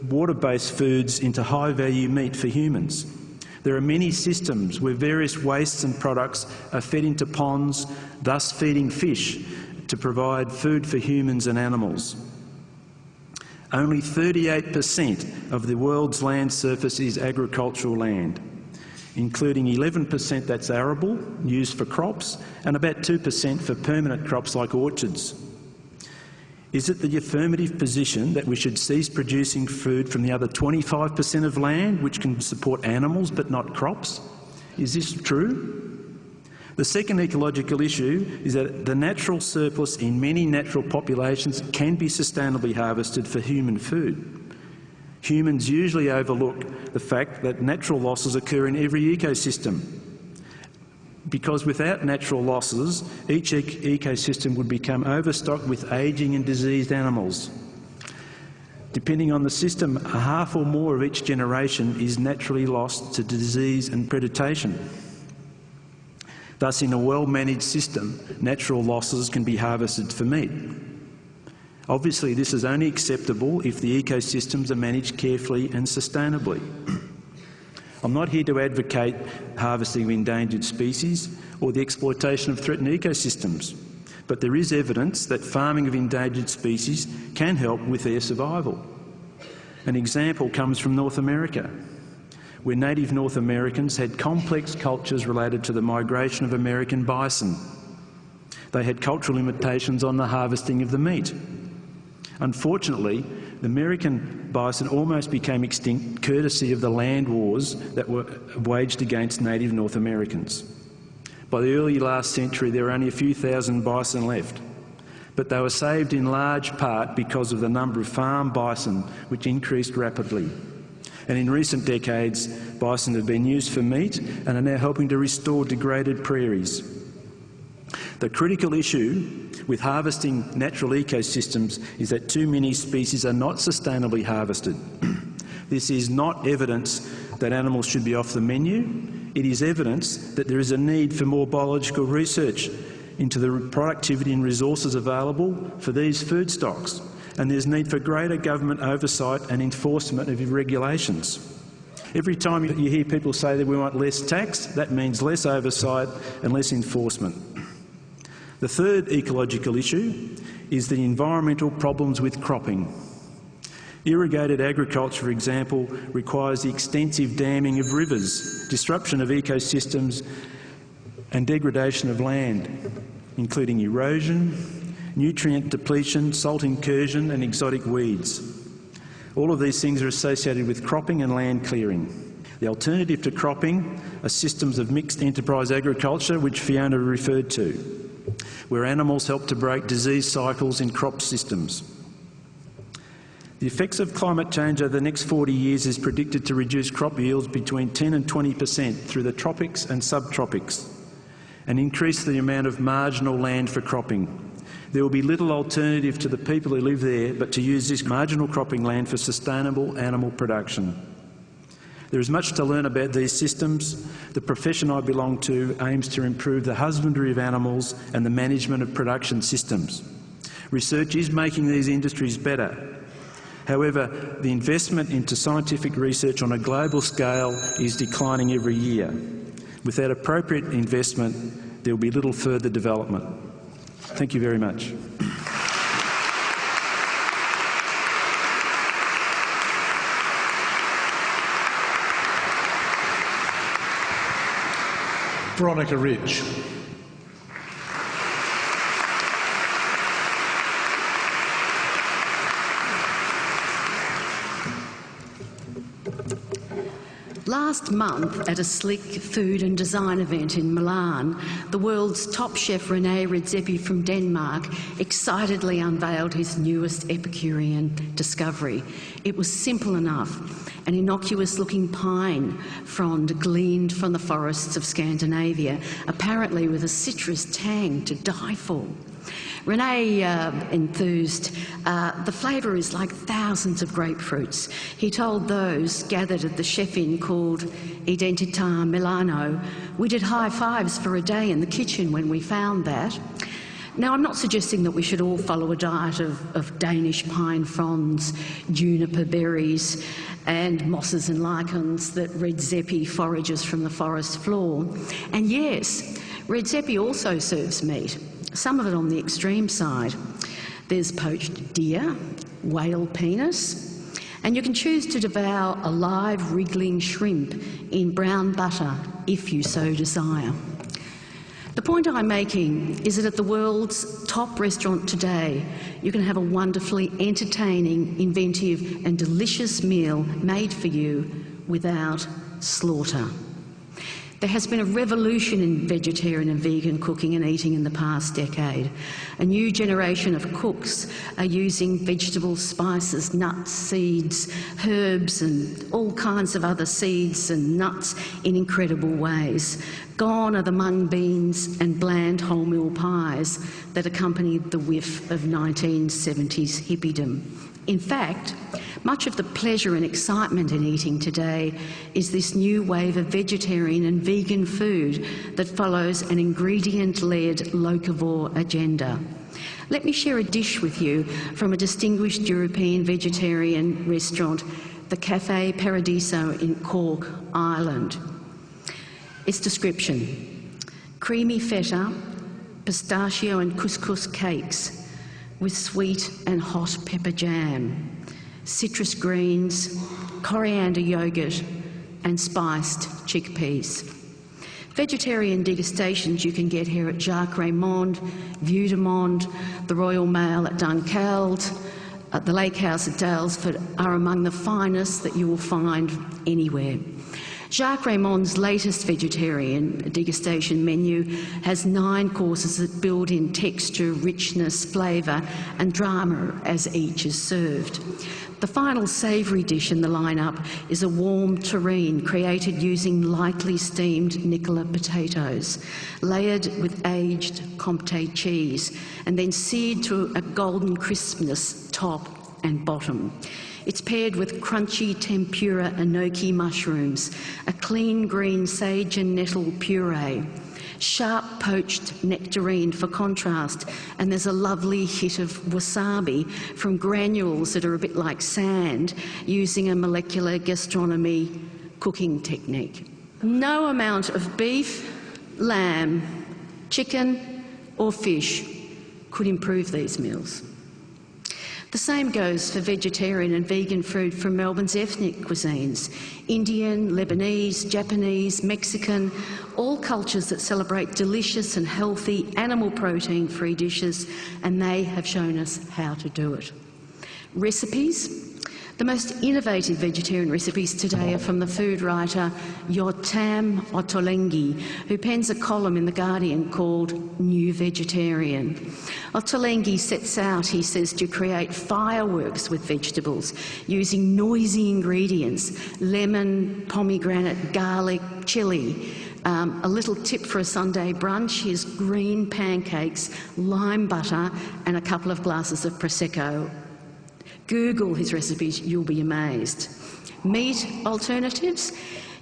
S6: water-based foods into high-value meat for humans. There are many systems where various wastes and products are fed into ponds, thus feeding fish to provide food for humans and animals. Only 38% of the world's land surface is agricultural land, including 11% that's arable, used for crops, and about 2% for permanent crops like orchards. Is it the affirmative position that we should cease producing food from the other 25% of land which can support animals but not crops? Is this true? The second ecological issue is that the natural surplus in many natural populations can be sustainably harvested for human food. Humans usually overlook the fact that natural losses occur in every ecosystem. Because without natural losses, each ecosystem would become overstocked with ageing and diseased animals. Depending on the system, a half or more of each generation is naturally lost to disease and predation. Thus, in a well-managed system, natural losses can be harvested for meat. Obviously, this is only acceptable if the ecosystems are managed carefully and sustainably. I'm not here to advocate harvesting of endangered species or the exploitation of threatened ecosystems, but there is evidence that farming of endangered species can help with their survival. An example comes from North America where native North Americans had complex cultures related to the migration of American bison. They had cultural limitations on the harvesting of the meat. Unfortunately, the American bison almost became extinct courtesy of the land wars that were waged against native North Americans. By the early last century, there were only a few thousand bison left, but they were saved in large part because of the number of farm bison, which increased rapidly and in recent decades, bison have been used for meat and are now helping to restore degraded prairies. The critical issue with harvesting natural ecosystems is that too many species are not sustainably harvested. this is not evidence that animals should be off the menu. It is evidence that there is a need for more biological research into the productivity and resources available for these food stocks and there's need for greater government oversight and enforcement of regulations. Every time you hear people say that we want less tax, that means less oversight and less enforcement. The third ecological issue is the environmental problems with cropping. Irrigated agriculture, for example, requires the extensive damming of rivers, disruption of ecosystems and degradation of land, including erosion, nutrient depletion, salt incursion and exotic weeds. All of these things are associated with cropping and land clearing. The alternative to cropping are systems of mixed enterprise agriculture, which Fiona referred to, where animals help to break disease cycles in crop systems. The effects of climate change over the next 40 years is predicted to reduce crop yields between 10 and 20 per cent through the tropics and subtropics and increase the amount of marginal land for cropping. There will be little alternative to the people who live there but to use this marginal cropping land for sustainable animal production. There is much to learn about these systems. The profession I belong to aims to improve the husbandry of animals and the management of production systems. Research is making these industries better. However, the investment into scientific research on a global scale is declining every year. Without appropriate investment, there will be little further development. Thank you very much.
S4: Veronica Ridge.
S7: Last month, at a sleek food and design event in Milan, the world's top chef Rene Redzepi from Denmark excitedly unveiled his newest Epicurean discovery. It was simple enough an innocuous looking pine frond gleaned from the forests of Scandinavia, apparently with a citrus tang to die for. Rene uh, enthused, uh, the flavour is like thousands of grapefruits. He told those gathered at the chef-in called Identità Milano, we did high fives for a day in the kitchen when we found that. Now, I'm not suggesting that we should all follow a diet of, of, Danish pine fronds, juniper berries, and mosses and lichens that Redzepi forages from the forest floor. And yes, Redzepi also serves meat some of it on the extreme side. There's poached deer, whale penis, and you can choose to devour a live wriggling shrimp in brown butter if you so desire. The point I'm making is that at the world's top restaurant today, you can have a wonderfully entertaining, inventive, and delicious meal made for you without slaughter. There has been a revolution in vegetarian and vegan cooking and eating in the past decade. A new generation of cooks are using vegetables, spices, nuts, seeds, herbs, and all kinds of other seeds and nuts in incredible ways. Gone are the mung beans and bland wholemeal pies that accompanied the whiff of 1970s hippiedom. In fact, much of the pleasure and excitement in eating today is this new wave of vegetarian and vegan food that follows an ingredient-led locavore agenda. Let me share a dish with you from a distinguished European vegetarian restaurant, the Cafe Paradiso in Cork, Ireland. Its description, creamy feta, pistachio and couscous cakes with sweet and hot pepper jam citrus greens, coriander yogurt and spiced chickpeas. Vegetarian degustations you can get here at Jacques Reymond, Vue de Monde, the Royal Mail at Dunkeld, at the Lake House at Daylesford are among the finest that you will find anywhere. Jacques Reymond's latest vegetarian degustation menu has nine courses that build in texture, richness, flavour and drama as each is served. The final savoury dish in the lineup is a warm terrine created using lightly steamed Nicola potatoes, layered with aged Comté cheese, and then seared to a golden crispness top and bottom. It's paired with crunchy tempura enoki mushrooms, a clean green sage and nettle puree, sharp poached nectarine for contrast, and there's a lovely hit of wasabi from granules that are a bit like sand using a molecular gastronomy cooking technique. No amount of beef, lamb, chicken or fish could improve these meals. The same goes for vegetarian and vegan food from Melbourne's ethnic cuisines Indian, Lebanese, Japanese, Mexican, all cultures that celebrate delicious and healthy animal protein free dishes, and they have shown us how to do it. Recipes the most innovative vegetarian recipes today are from the food writer Yotam Ottolenghi, who pens a column in The Guardian called New Vegetarian. Ottolenghi sets out, he says, to create fireworks with vegetables using noisy ingredients lemon, pomegranate, garlic, chilli. Um, a little tip for a Sunday brunch is green pancakes, lime butter, and a couple of glasses of Prosecco Google his recipes, you'll be amazed. Meat alternatives?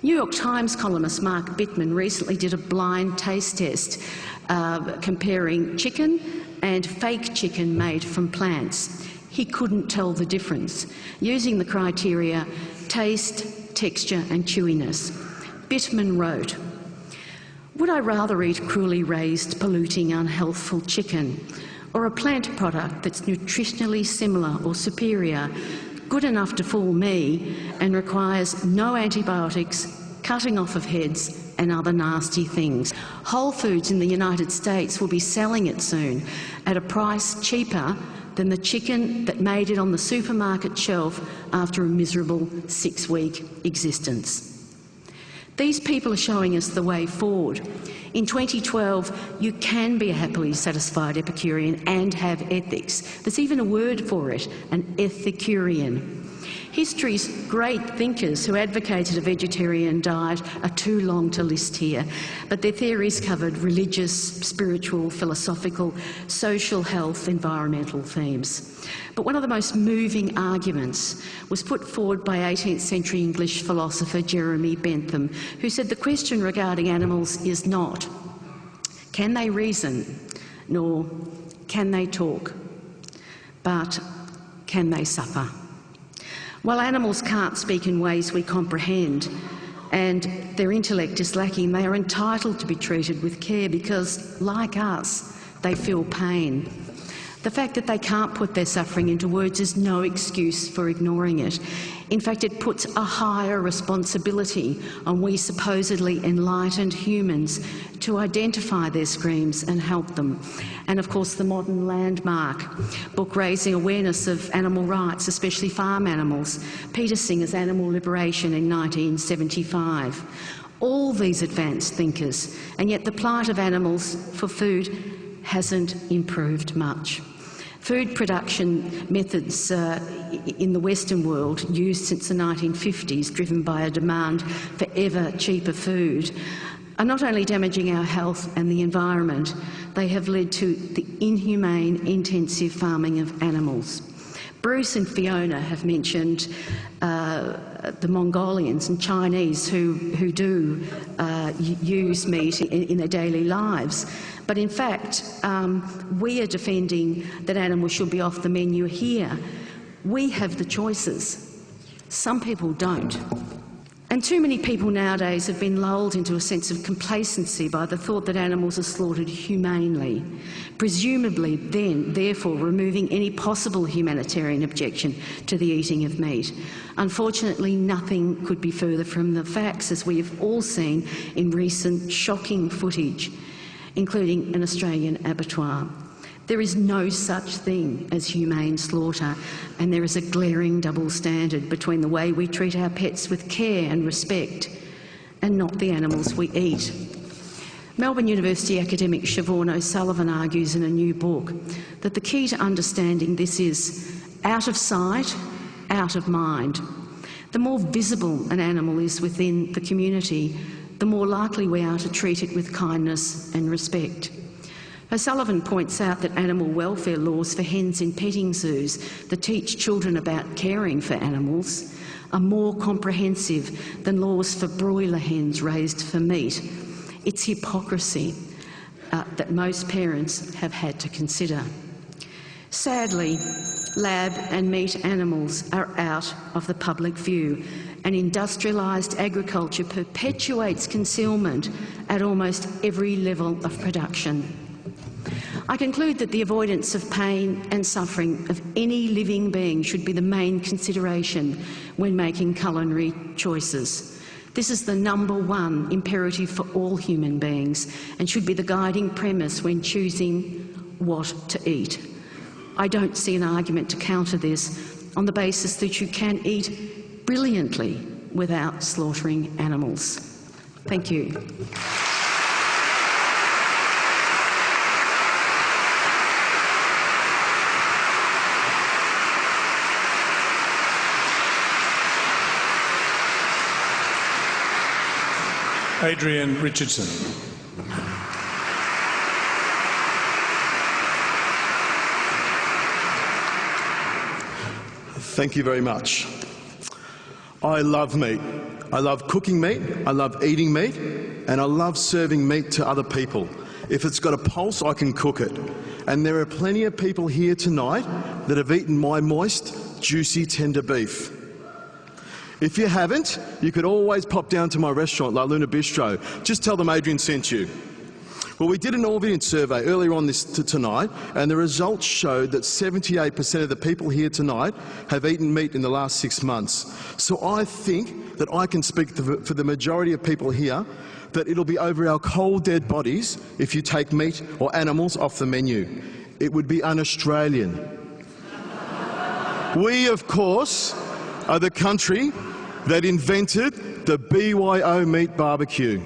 S7: New York Times columnist Mark Bittman recently did a blind taste test uh, comparing chicken and fake chicken made from plants. He couldn't tell the difference, using the criteria taste, texture and chewiness. Bittman wrote, would I rather eat cruelly raised, polluting, unhealthful chicken or a plant product that's nutritionally similar or superior, good enough to fool me and requires no antibiotics, cutting off of heads and other nasty things. Whole Foods in the United States will be selling it soon at a price cheaper than the chicken that made it on the supermarket shelf after a miserable six-week existence. These people are showing us the way forward. In 2012, you can be a happily satisfied Epicurean and have ethics. There's even a word for it, an Ethicurean. History's great thinkers who advocated a vegetarian diet are too long to list here, but their theories covered religious, spiritual, philosophical, social health, environmental themes. But one of the most moving arguments was put forward by 18th century English philosopher Jeremy Bentham, who said the question regarding animals is not, can they reason, nor can they talk, but can they suffer? While animals can't speak in ways we comprehend and their intellect is lacking, they are entitled to be treated with care because, like us, they feel pain. The fact that they can't put their suffering into words is no excuse for ignoring it. In fact, it puts a higher responsibility on we supposedly enlightened humans to identify their screams and help them. And of course, the modern landmark book raising awareness of animal rights, especially farm animals, Peter Singer's Animal Liberation in 1975. All these advanced thinkers, and yet the plight of animals for food hasn't improved much. Food production methods uh, in the Western world, used since the 1950s, driven by a demand for ever cheaper food, are not only damaging our health and the environment, they have led to the inhumane, intensive farming of animals. Bruce and Fiona have mentioned uh, the Mongolians and Chinese who, who do uh, use meat in, in, their daily lives. But in fact, um, we are defending that animals should be off the menu here. We have the choices. Some people don't. And too many people nowadays have been lulled into a sense of complacency by the thought that animals are slaughtered humanely, presumably then, therefore, removing any possible humanitarian objection to the eating of meat. Unfortunately, nothing could be further from the facts, as we have all seen in recent shocking footage, including an Australian abattoir. There is no such thing as humane slaughter, and there is a glaring double standard between the way we treat our pets with care and respect and not the animals we eat. Melbourne University academic Siobhan O'Sullivan argues in a new book that the key to understanding this is out of sight, out of mind. The more visible an animal is within the community, the more likely we are to treat it with kindness and respect. O'Sullivan points out that animal welfare laws for hens in petting zoos that teach children about caring for animals are more comprehensive than laws for broiler hens raised for meat. It's hypocrisy uh, that most parents have had to consider. Sadly, lab and meat animals are out of the public view and industrialised agriculture perpetuates concealment at almost every level of production. I conclude that the avoidance of pain and suffering of any living being should be the main consideration when making culinary choices. This is the number one imperative for all human beings and should be the guiding premise when choosing what to eat. I don't see an argument to counter this on the basis that you can eat brilliantly without slaughtering animals. Thank you.
S1: Adrian Richardson.
S8: Thank you very much. I love meat. I love cooking meat, I love eating meat, and I love serving meat to other people. If it's got a pulse, I can cook it. And there are plenty of people here tonight that have eaten my moist, juicy, tender beef. If you haven't, you could always pop down to my restaurant, La Luna Bistro. Just tell them Adrian sent you. Well, we did an audience survey earlier on this tonight, and the results showed that 78% of the people here tonight have eaten meat in the last six months. So I think that I can speak for the majority of people here that it'll be over our cold, dead bodies if you take meat or animals off the menu. It would be un-Australian. we, of course, are the country that invented the BYO meat barbecue.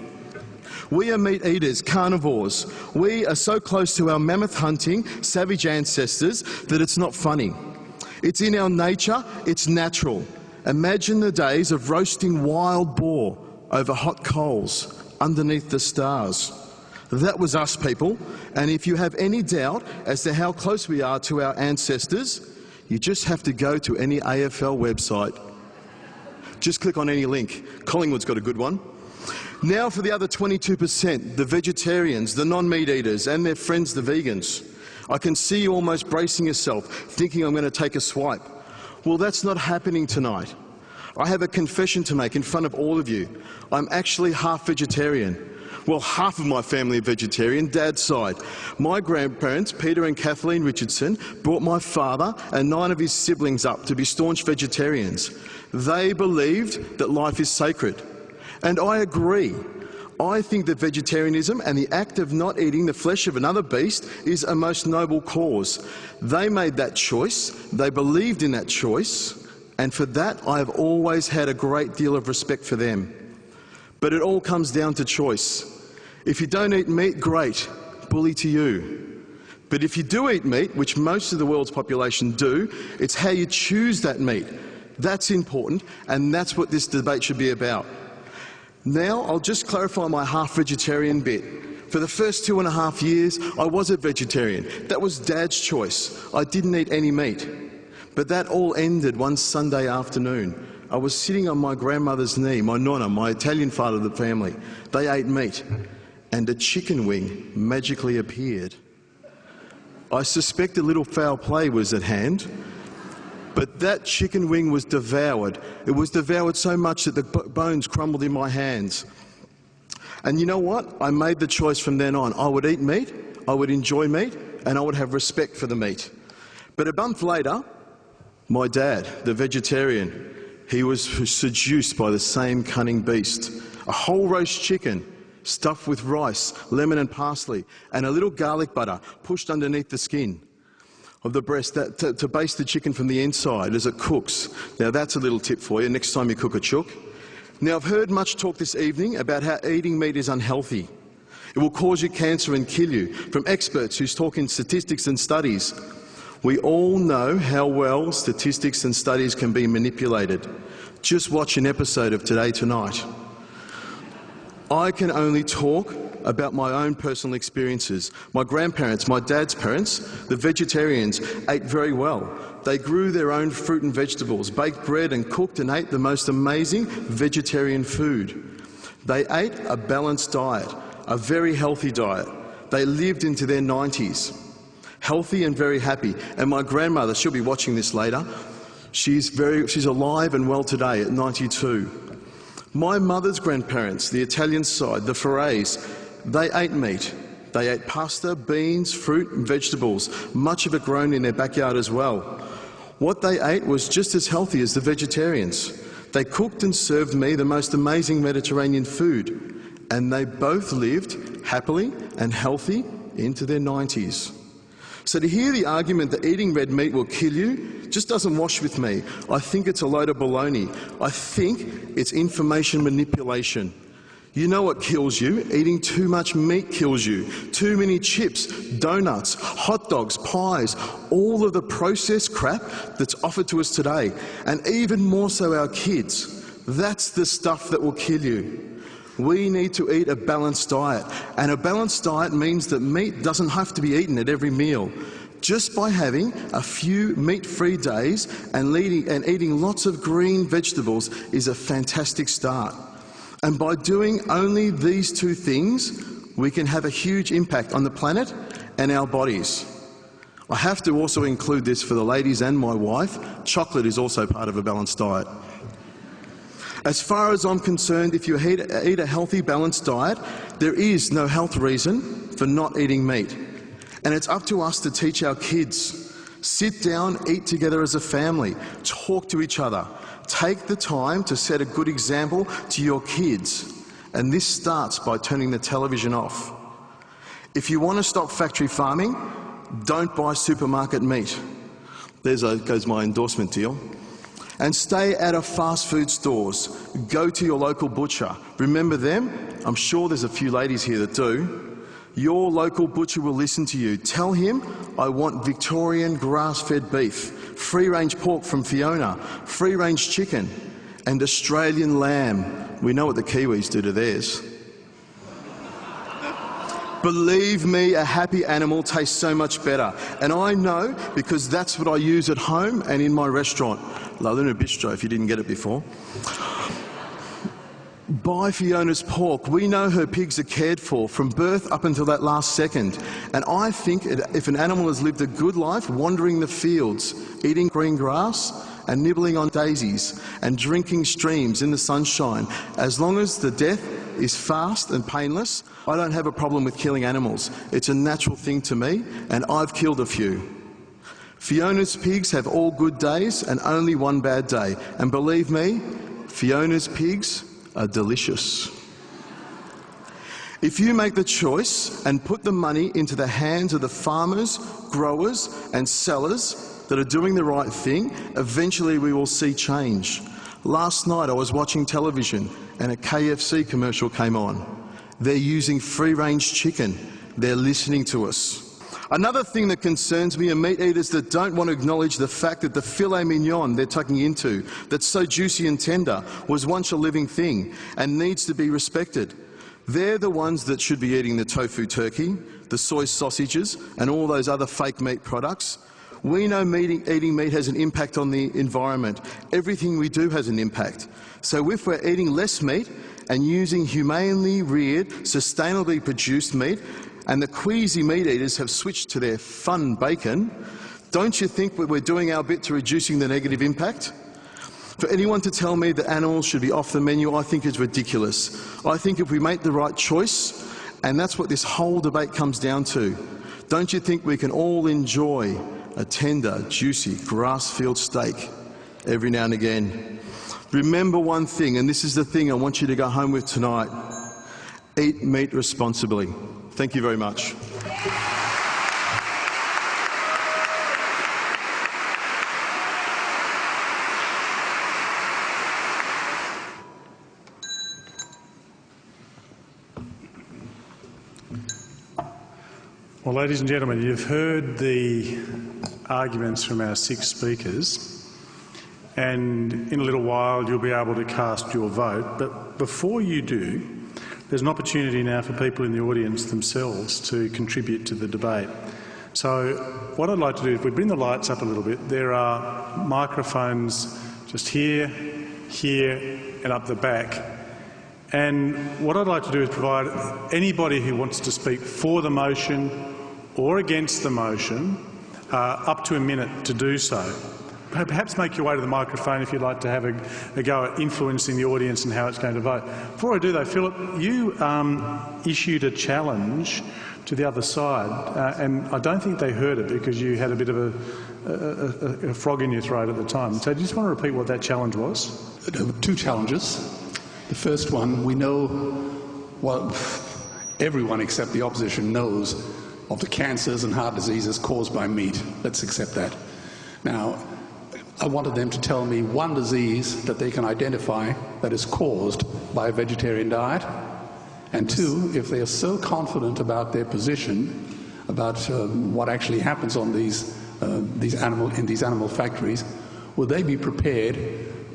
S8: We are meat eaters, carnivores. We are so close to our mammoth hunting, savage ancestors that it's not funny. It's in our nature, it's natural. Imagine the days of roasting wild boar over hot coals underneath the stars. That was us, people. And if you have any doubt as to how close we are to our ancestors, you just have to go to any AFL website. Just click on any link. Collingwood's got a good one. Now for the other 22%, the vegetarians, the non-meat eaters, and their friends, the vegans. I can see you almost bracing yourself, thinking I'm going to take a swipe. Well, that's not happening tonight. I have a confession to make in front of all of you. I'm actually half vegetarian. Well, half of my family are vegetarian, dad's side. My grandparents, Peter and Kathleen Richardson, brought my father and nine of his siblings up to be staunch vegetarians. They believed that life is sacred. And I agree. I think that vegetarianism and the act of not eating the flesh of another beast is a most noble cause. They made that choice, they believed in that choice, and for that I have always had a great deal of respect for them. But it all comes down to choice. If you don't eat meat, great, bully to you. But if you do eat meat, which most of the world's population do, it's how you choose that meat. That's important, and that's what this debate should be about. Now, I'll just clarify my half vegetarian bit. For the first two and a half years, I was a vegetarian. That was Dad's choice. I didn't eat any meat. But that all ended one Sunday afternoon. I was sitting on my grandmother's knee, my nonna, my Italian father of the family. They ate meat, and a chicken wing magically appeared. I suspect a little foul play was at hand, but that chicken wing was devoured. It was devoured so much that the bones crumbled in my hands. And you know what? I made the choice from then on. I would eat meat, I would enjoy meat, and I would have respect for the meat. But a month later, my dad, the vegetarian, he was seduced by the same cunning beast. A whole roast chicken stuffed with rice, lemon and parsley, and a little garlic butter pushed underneath the skin of the breast that, to, to baste the chicken from the inside as it cooks. Now that's a little tip for you next time you cook a chook. Now I've heard much talk this evening about how eating meat is unhealthy. It will cause you cancer and kill you, from experts who's talking statistics and studies. We all know how well statistics and studies can be manipulated. Just watch an episode of Today Tonight. I can only talk about my own personal experiences. My grandparents, my dad's parents, the vegetarians, ate very well. They grew their own fruit and vegetables, baked bread and cooked and ate the most amazing vegetarian food. They ate a balanced diet, a very healthy diet. They lived into their 90s, healthy and very happy. And my grandmother, she'll be watching this later, she's, very, she's alive and well today at 92. My mother's grandparents, the Italian side, the Ferrays, they ate meat. They ate pasta, beans, fruit and vegetables, much of it grown in their backyard as well. What they ate was just as healthy as the vegetarians. They cooked and served me the most amazing Mediterranean food, and they both lived happily and healthy into their 90s. So to hear the argument that eating red meat will kill you just doesn't wash with me. I think it's a load of baloney. I think it's information manipulation. You know what kills you? Eating too much meat kills you. Too many chips, donuts, hot dogs, pies, all of the processed crap that's offered to us today. And even more so our kids. That's the stuff that will kill you. We need to eat a balanced diet. And a balanced diet means that meat doesn't have to be eaten at every meal. Just by having a few meat-free days and, leading, and eating lots of green vegetables is a fantastic start. And by doing only these two things, we can have a huge impact on the planet and our bodies. I have to also include this for the ladies and my wife. Chocolate is also part of a balanced diet. As far as I'm concerned, if you eat, a healthy, balanced diet, there is no health reason for not eating meat. And it's up to us to teach our kids. Sit down, eat together as a family, talk to each other, Take the time to set a good example to your kids, and this starts by turning the television off. If you want to stop factory farming, don't buy supermarket meat. There goes my endorsement deal. And stay out of fast food stores. Go to your local butcher. Remember them? I'm sure there's a few ladies here that do. Your local butcher will listen to you. Tell him, I want Victorian grass-fed beef, free-range pork from Fiona, free-range chicken, and Australian lamb. We know what the Kiwis do to theirs. Believe me, a happy animal tastes so much better. And I know because that's what I use at home and in my restaurant. La Luna Bistro, if you didn't get it before. Buy Fiona's pork. We know her pigs are cared for from birth up until that last second. And I think if an animal has lived a good life wandering the fields, eating green grass and nibbling on daisies and drinking streams in the sunshine, as long as the death is fast and painless. I don't have a problem with killing animals. It's a natural thing to me, and I've killed a few. Fiona's pigs have all good days and only one bad day. And believe me, Fiona's pigs are delicious. If you make the choice and put the money into the hands of the farmers, growers, and sellers that are doing the right thing, eventually we will see change. Last night I was watching television and a KFC commercial came on. They're using free range chicken. They're listening to us. Another thing that concerns me are meat eaters that don't want to acknowledge the fact that the filet mignon they're tucking into, that's so juicy and tender, was once a living thing and needs to be respected. They're the ones that should be eating the tofu turkey, the soy sausages, and all those other fake meat products. We know meat, eating meat has an impact on the environment. Everything we do has an impact. So if we're eating less meat and using humanely reared, sustainably produced meat, and the queasy meat eaters have switched to their fun bacon, don't you think we're doing our bit to reducing the negative impact? For anyone to tell me that animals should be off the menu, I think is ridiculous. I think if we make the right choice, and that's what this whole debate comes down to, don't you think we can all enjoy a tender, juicy grass-fed steak every now and again? Remember one thing, and this is the thing I want you to go home with tonight. Eat meat responsibly. Thank you very much.
S1: Well, ladies and gentlemen, you've heard the arguments from our six speakers, and in a little while you'll be able to cast your vote. But before you do, there's an opportunity now for people in the audience themselves to contribute to the debate. So what I'd like to do, if we bring the lights up a little bit, there are microphones just here, here and up the back. And what I'd like to do is provide anybody who wants to speak for the motion or against the motion uh, up to a minute to do so. Perhaps make your way to the microphone if you'd like to have a, a go at influencing the audience and how it's going to vote. Before I do though, Philip, you um, issued a challenge to the other side uh, and I don't think they heard it because you had a bit of a, a, a, frog in your throat at the time. So do you just want to repeat what that challenge was?
S5: There were Two challenges. The first one, we know, well, everyone except the opposition knows of the cancers and heart diseases caused by meat. Let's accept that. Now, I wanted them to tell me one disease that they can identify that is caused by a vegetarian diet, and two, if they are so confident about their position, about uh, what actually happens on these, uh, these animal, in these animal factories, would they be prepared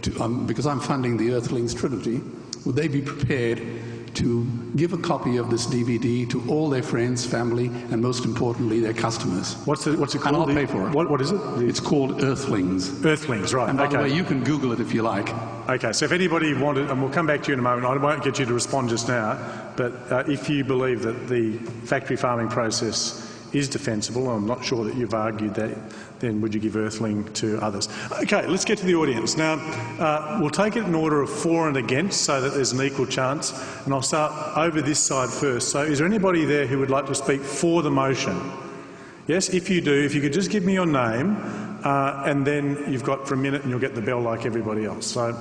S5: to, um, because I'm funding the Earthlings Trilogy, would they be prepared to give a copy of this DVD to all their friends, family, and most importantly, their customers.
S1: What's it, what's it called?
S5: And I'll pay for it.
S1: What, what is it?
S5: It's called Earthlings.
S1: Earthlings, right.
S5: And by
S1: okay.
S5: the way, you can Google it if you like.
S1: Okay, so if anybody wanted, and we'll come back to you in a moment, I won't get you to respond just now, but uh, if you believe that the factory farming process is defensible, I'm not sure that you've argued that, then would you give Earthling to others? Okay, let's get to the audience. Now, uh, we'll take it in order of for and against so that there's an equal chance, and I'll start over this side first. So is there anybody there who would like to speak for the motion? Yes, if you do, if you could just give me your name, uh, and then you've got for a minute and you'll get the bell like everybody else. So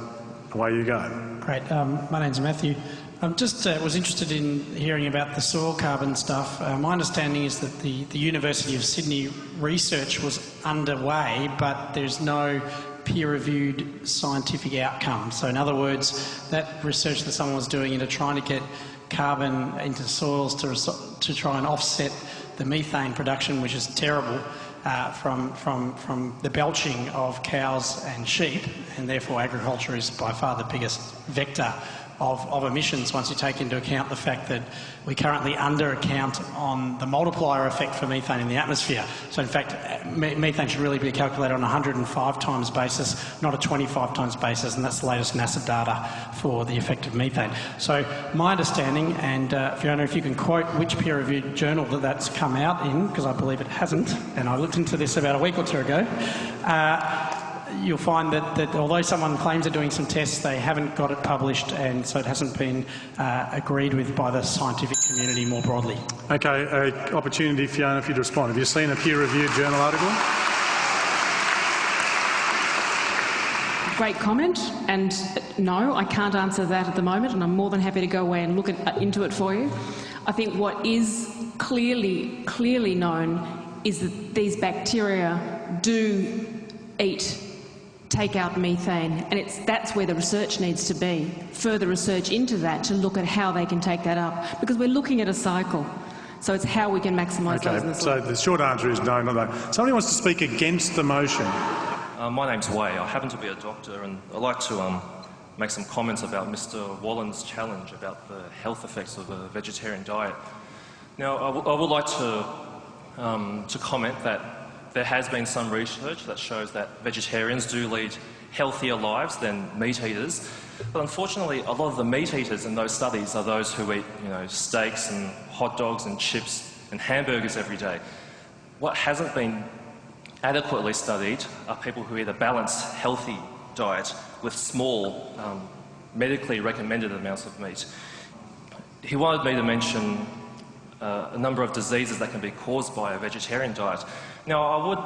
S1: away you go.
S9: Great. Um, my name's Matthew. I um, just uh, was interested in hearing about the soil carbon stuff. Uh, my understanding is that the, the University of Sydney research was underway, but there's no peer-reviewed scientific outcome. So in other words, that research that someone was doing into trying to get carbon into soils to, to try and offset the methane production, which is terrible, uh, from, from, from the belching of cows and sheep, and therefore agriculture is by far the biggest vector of, of emissions once you take into account the fact that we currently under-account on the multiplier effect for methane in the atmosphere. So in fact, methane should really be calculated on a 105 times basis, not a 25 times basis, and that's the latest NASA data for the effect of methane. So my understanding, and uh, Fiona, if you can quote which peer-reviewed journal that that's come out in, because I believe it hasn't, and I looked into this about a week or two ago, uh, you'll find that, that although someone claims they're doing some tests, they haven't got it published, and so it hasn't been uh, agreed with by the scientific community more broadly.
S1: Okay, uh, opportunity, Fiona, for you to respond. Have you seen a peer-reviewed journal article?
S3: Great comment, and no, I can't answer that at the moment, and I'm more than happy to go away and look at, into it for you. I think what is clearly, clearly known is that these bacteria do eat, take out methane, and it's, that's where the research needs to be. Further research into that to look at how they can take that up, because we're looking at a cycle. So it's how we can maximise those in the
S1: Okay,
S3: soil.
S1: so the short answer is no, not that. Somebody wants to speak against the motion.
S10: Uh, my name's Way. I happen to be a doctor, and I'd like to um, make some comments about Mr. Wollen's challenge about the health effects of a vegetarian diet. Now, I would like to, um, to comment that there has been some research that shows that vegetarians do lead healthier lives than meat eaters. But unfortunately, a lot of the meat eaters in those studies are those who eat, you know, steaks and hot dogs and chips and hamburgers every day. What hasn't been adequately studied are people who eat a balanced, healthy diet with small, um, medically recommended amounts of meat. He wanted me to mention uh, a number of diseases that can be caused by a vegetarian diet. Now, I would,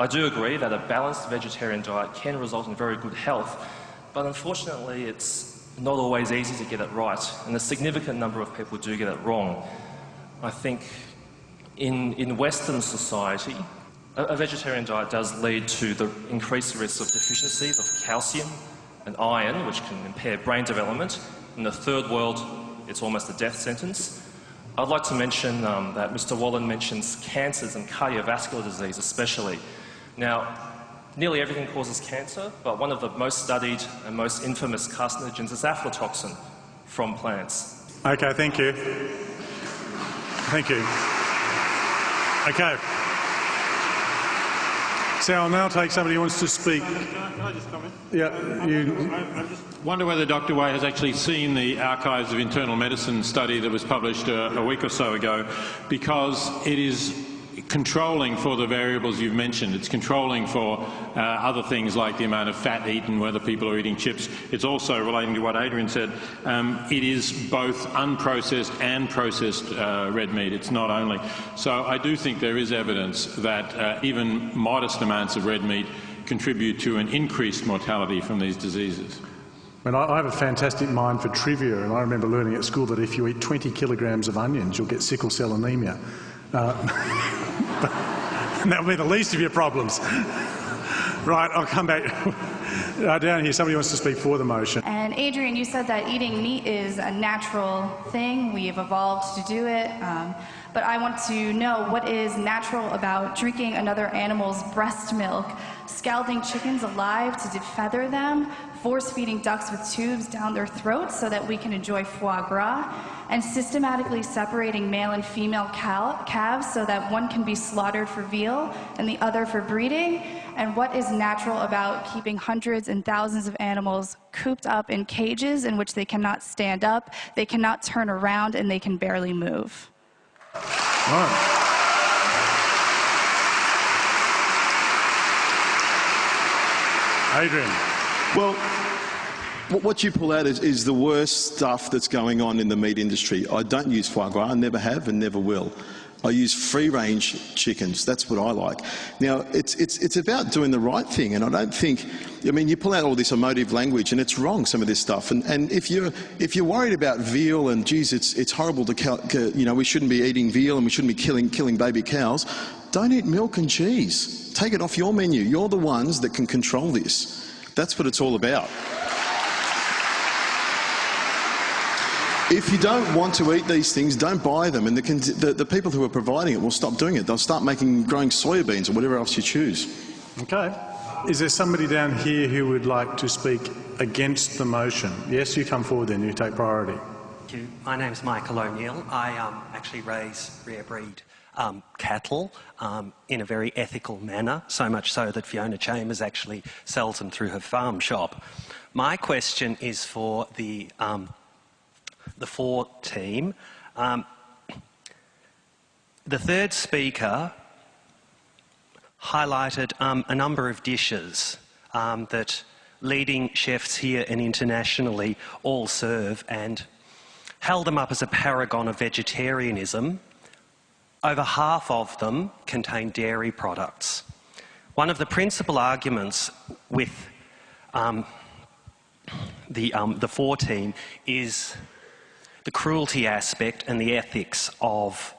S10: I do agree that a balanced vegetarian diet can result in very good health, but unfortunately, it's not always easy to get it right, and a significant number of people do get it wrong. I think in, in Western society, a, a vegetarian diet does lead to the increased risk of deficiencies of calcium and iron, which can impair brain development. In the third world, it's almost a death sentence. I'd like to mention um, that Mr. Wollen mentions cancers and cardiovascular disease especially. Now, nearly everything causes cancer, but one of the most studied and most infamous carcinogens is aflatoxin from plants.
S1: Okay, thank you. Thank you. Okay. So I'll now take somebody who wants to speak.
S2: I?
S1: Yeah, you.
S2: I just wonder whether Dr. Way has actually seen the Archives of Internal Medicine study that was published uh, a week or so ago, because it is controlling for the variables you've mentioned. It's controlling for uh, other things like the amount of fat eaten, whether people are eating chips. It's also relating to what Adrian said. Um, it is both unprocessed and processed uh, red meat. It's not only. So I do think there is evidence that uh, even modest amounts of red meat contribute to an increased mortality from these diseases.
S1: I I have a fantastic mind for trivia, and I remember learning at school that if you eat 20 kilograms of onions, you'll get sickle cell anemia. Uh, that'll be the least of your problems. right, I'll come back. uh, down here, somebody wants to speak for the motion.
S11: And Adrian, you said that eating meat is a natural thing. We've evolved to do it. Um, but I want to know what is natural about drinking another animal's breast milk, scalding chickens alive to defeather them, force feeding ducks with tubes down their throats so that we can enjoy foie gras, and systematically separating male and female cal- calves so that one can be slaughtered for veal and the other for breeding, and what is natural about keeping hundreds and thousands of animals cooped up in cages in which they cannot stand up, they cannot turn around, and they can barely move.
S1: Adrian.
S8: Well, what you pull out is, is the worst stuff that's going on in the meat industry. I don't use foie gras, I never have and never will. I use free range chickens. That's what I like. Now, it's, it's, it's about doing the right thing, and I don't think, I mean, you pull out all this emotive language, and it's wrong, some of this stuff. And, and if, you're, if you're worried about veal and, geez, it's, it's horrible to, you know, we shouldn't be eating veal and we shouldn't be killing, killing baby cows, don't eat milk and cheese. Take it off your menu. You're the ones that can control this. That's what it's all about. If you don't want to eat these things, don't buy them. And the, the, the people who are providing it will stop doing it. They'll start making, growing soybeans or whatever else you choose.
S1: Okay. Is there somebody down here who would like to speak against the motion? Yes, you come forward then, you take priority.
S12: Thank you. My name's Michael O'Neill. I um, actually raise rare breed um, cattle um, in a very ethical manner, so much so that Fiona Chambers actually sells them through her farm shop. My question is for the, um, the for team. Um, the third speaker highlighted um, a number of dishes um, that leading chefs here and internationally all serve and held them up as a paragon of vegetarianism, over half of them contain dairy products. One of the principal arguments with um, the, um, the 14 is the cruelty aspect and the ethics of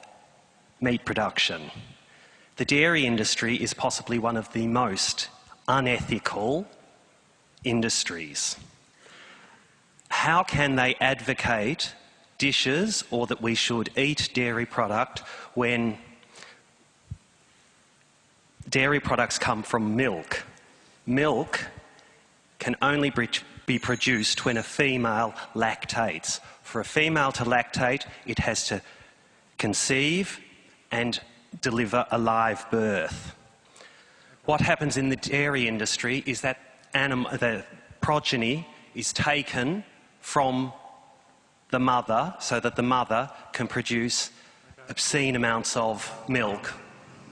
S12: meat production. The dairy industry is possibly one of the most unethical industries. How can they advocate dishes or that we should eat dairy product when dairy products come from milk? Milk can only be produced when a female lactates. For a female to lactate, it has to conceive and deliver a live birth. What happens in the dairy industry is that the progeny is taken from the mother so that the mother can produce obscene amounts of milk.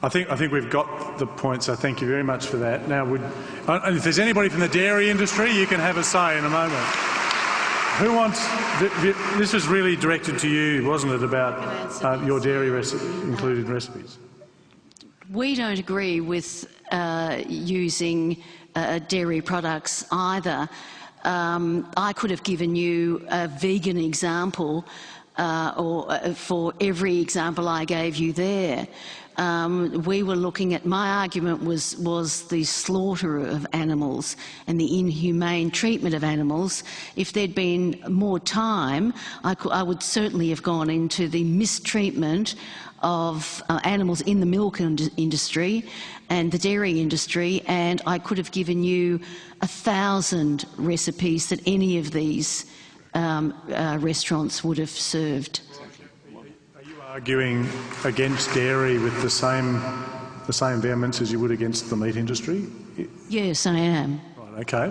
S1: I think, I think we've got the point, so thank you very much for that. Now, would, uh, if there's anybody from the dairy industry, you can have a say in a moment. Who wants, this was really directed to you, wasn't it, about uh, your dairy included recipes?
S7: We don't agree with uh, using uh, dairy products either. Um, I could have given you a vegan example uh, or uh, for every example I gave you there. Um, we were looking at, my argument was, was the slaughter of animals and the inhumane treatment of animals. If there'd been more time, I, I would certainly have gone into the mistreatment of uh, animals in the milk industry and the dairy industry, and I could have given you a thousand recipes that any of these um, uh, restaurants would have served.
S1: Are you arguing against dairy with the same, the same vehemence as you would against the meat industry?
S7: Yes, I am.
S1: Right, okay.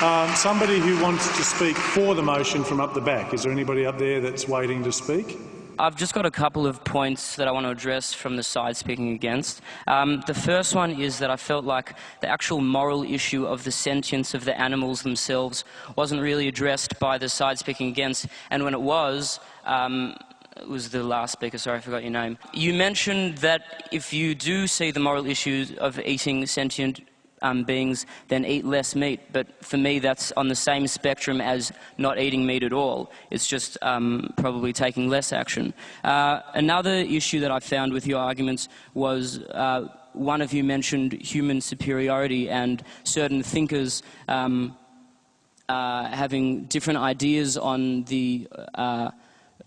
S1: Um, somebody who wants to speak for the motion from up the back. Is there anybody up there that's waiting to speak?
S13: I've just got a couple of points that I want to address from the side speaking against. Um, the first one is that I felt like the actual moral issue of the sentience of the animals themselves wasn't really addressed by the side speaking against, and when it was, um, it was the last speaker, sorry, I forgot your name. You mentioned that if you do see the moral issues of eating sentient um, beings then eat less meat. But for me, that's on the same spectrum as not eating meat at all. It's just um, probably taking less action. Uh, another issue that I found with your arguments was. Uh, one of you mentioned human superiority and certain thinkers um, uh, having different ideas on the uh,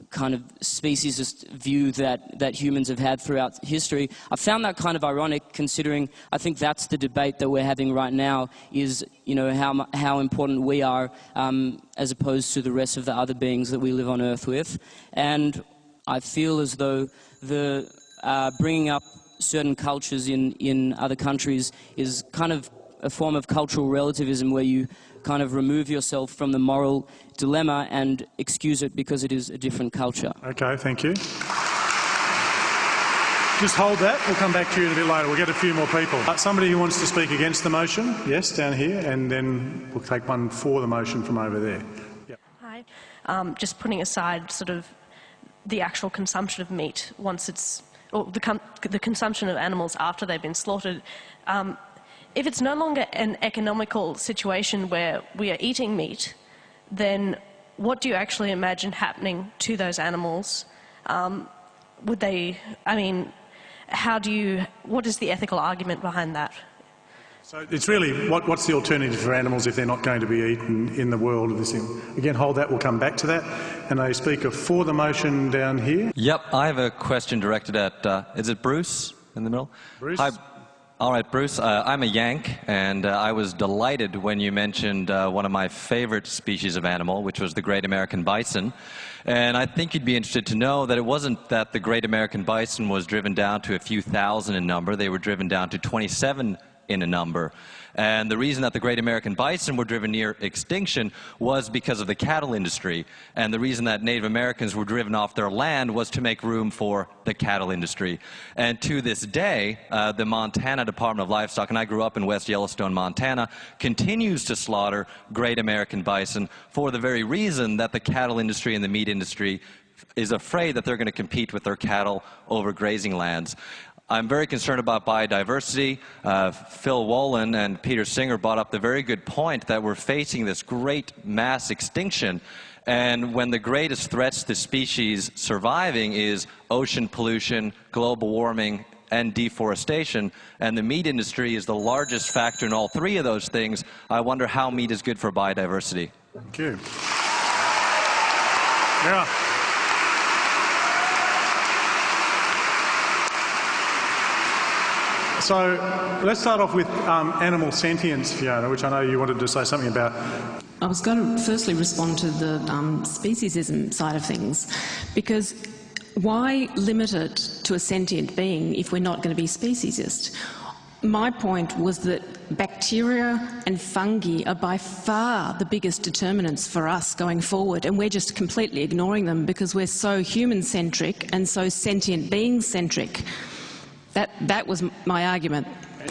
S13: kind of speciesist view that, that humans have had throughout history. I found that kind of ironic considering I think that's the debate that we're having right now is, you know, how, how important we are um, as opposed to the rest of the other beings that we live on Earth with. And I feel as though the uh, bringing up certain cultures in, in other countries is kind of a form of cultural relativism where you kind of remove yourself from the moral dilemma and excuse it because it is a different culture.
S1: Okay, thank you. Just hold that. We'll come back to you in a bit later. We'll get a few more people. Uh, somebody who wants to speak against the motion? Yes, down here. And then we'll take one for the motion from over there. Yep.
S14: Hi. Um, just putting aside sort of the actual consumption of meat once it's, or the, the consumption of animals after they've been slaughtered. Um, if it's no longer an economical situation where we are eating meat, then what do you actually imagine happening to those animals? Um, would they, I mean, how do you, what is the ethical argument behind that?
S1: So it's really, what, what's the alternative for animals if they're not going to be eaten in the world of this thing? Again, hold that, we'll come back to that. And a speaker for the motion down here.
S15: Yep, I have a question directed at, uh, is it Bruce in the middle?
S1: Bruce?
S15: Hi, all right, Bruce, uh, I'm a Yank, and uh, I was delighted when you mentioned uh, one of my favorite species of animal, which was the great American bison. And I think you'd be interested to know that it wasn't that the great American bison was driven down to a few thousand in number. They were driven down to 27 in a number. And the reason that the great American bison were driven near extinction was because of the cattle industry. And the reason that Native Americans were driven off their land was to make room for the cattle industry. And to this day, uh, the Montana Department of Livestock, and I grew up in West Yellowstone, Montana, continues to slaughter great American bison for the very reason that the cattle industry and the meat industry is afraid that they're going to compete with their cattle over grazing lands. I'm very concerned about biodiversity. Uh, Phil Wollen and Peter Singer brought up the very good point that we're facing this great mass extinction. And when the greatest threats to species surviving is ocean pollution, global warming, and deforestation, and the meat industry is the largest factor in all three of those things, I wonder how meat is good for biodiversity.
S1: Thank you. Yeah. So let's start off with um, animal sentience, Fiona, which I know you wanted to say something about.
S3: I was going to firstly respond to the um, speciesism side of things, because why limit it to a sentient being if we're not going to be speciesist? My point was that bacteria and fungi are by far the biggest determinants for us going forward, and we're just completely ignoring them because we're so human-centric and so sentient being-centric. That, that was my argument.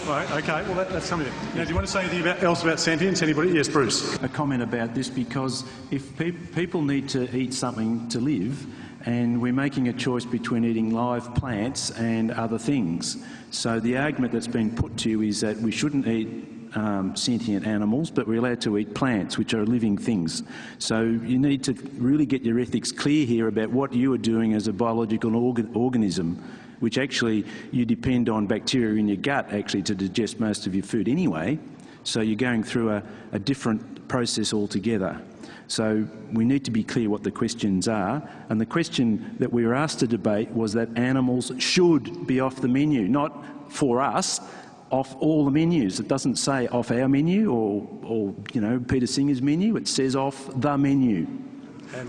S1: Right, okay, well that, that's something. Now, do you want to say anything about, else about sentience? Anybody? Yes, Bruce.
S6: A comment about this because if pe people need to eat something to live, and we're making a choice between eating live plants and other things. So the argument that's been put to you is that we shouldn't eat um, sentient animals, but we're allowed to eat plants, which are living things. So you need to really get your ethics clear here about what you are doing as a biological organ organism which actually you depend on bacteria in your gut actually to digest most of your food anyway. So you're going through a, a different process altogether. So we need to be clear what the questions are. And the question that we were asked to debate was that animals should be off the menu, not for us, off all the menus. It doesn't say off our menu or, or you know, Peter Singer's menu. It says off the menu.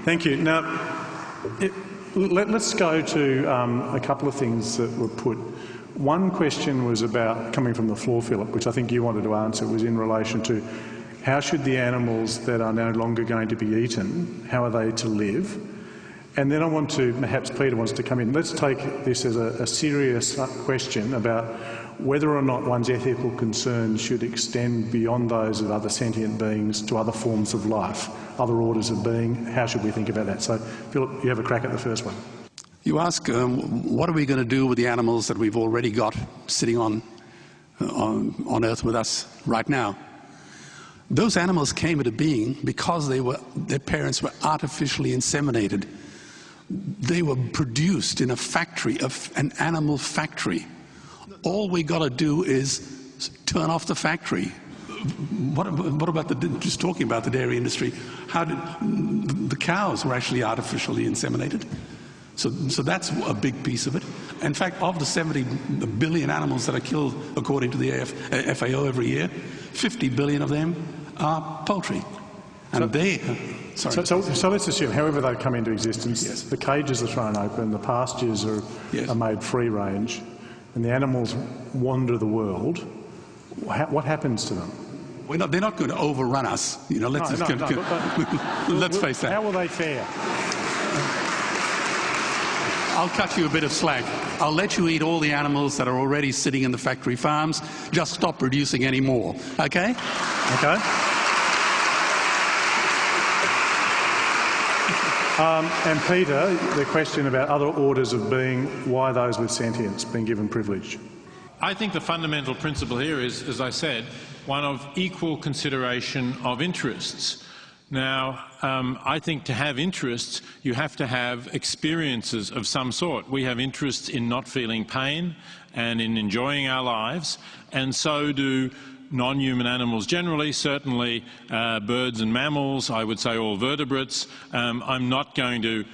S1: Thank you. Now, let, us go to um, a couple of things that were put. One question was about, coming from the floor, Philip, which I think you wanted to answer, was in relation to how should the animals that are no longer going to be eaten, how are they to live? And then I want to, perhaps Peter wants to come in. Let's take this as a, a serious question about whether or not one's ethical concerns should extend beyond those of other sentient beings to other forms of life, other orders of being. How should we think about that? So, Philip, you have a crack at the first one.
S5: You ask, um, what are we going to do with the animals that we've already got sitting on, uh, on, on Earth with us right now? Those animals came into being because they were, their parents were artificially inseminated. They were produced in a factory, an animal factory all we got to do is turn off the factory. What, what about the, just talking about the dairy industry? How did, the cows were actually artificially inseminated. So, so that's a big piece of it. In fact, of the 70 billion animals that are killed according to the AF, FAO every year, 50 billion of them are poultry. And so, they,
S1: so, so, so, let's assume, however they come into existence, yes. the cages are thrown open, the pastures are, yes. are made free range, and the animals wander the world, what happens to them?
S5: Not, they're not going to overrun us. You know, let's,
S1: no, no, no,
S5: but, let's face that.
S1: How will they fare?
S5: I'll cut you a bit of slack. I'll let you eat all the animals that are already sitting in the factory farms. Just stop producing any more. Okay?
S1: Okay. Um, and Peter, the question about other orders of being, why those with sentience being given privilege?
S2: I think the fundamental principle here is, as I said, one of equal consideration of interests. Now, um, I think to have interests, you have to have experiences of some sort. We have interests in not feeling pain and in enjoying our lives, and so do non-human animals generally, certainly uh, birds and mammals, I would say all vertebrates. Um, I'm not going to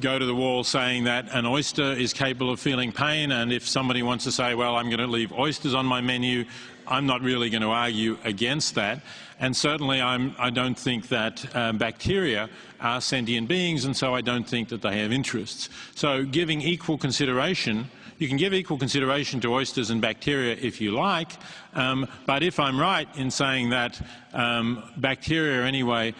S2: go to the wall saying that an oyster is capable of feeling pain and if somebody wants to say, well, I'm going to leave oysters on my menu, I'm not really going to argue against that. And certainly I'm, I do not think that um, bacteria are sentient beings and so I don't think that they have interests. So giving equal consideration You can give equal consideration to oysters and bacteria if you like, um, but if I'm right in saying that um, bacteria anyway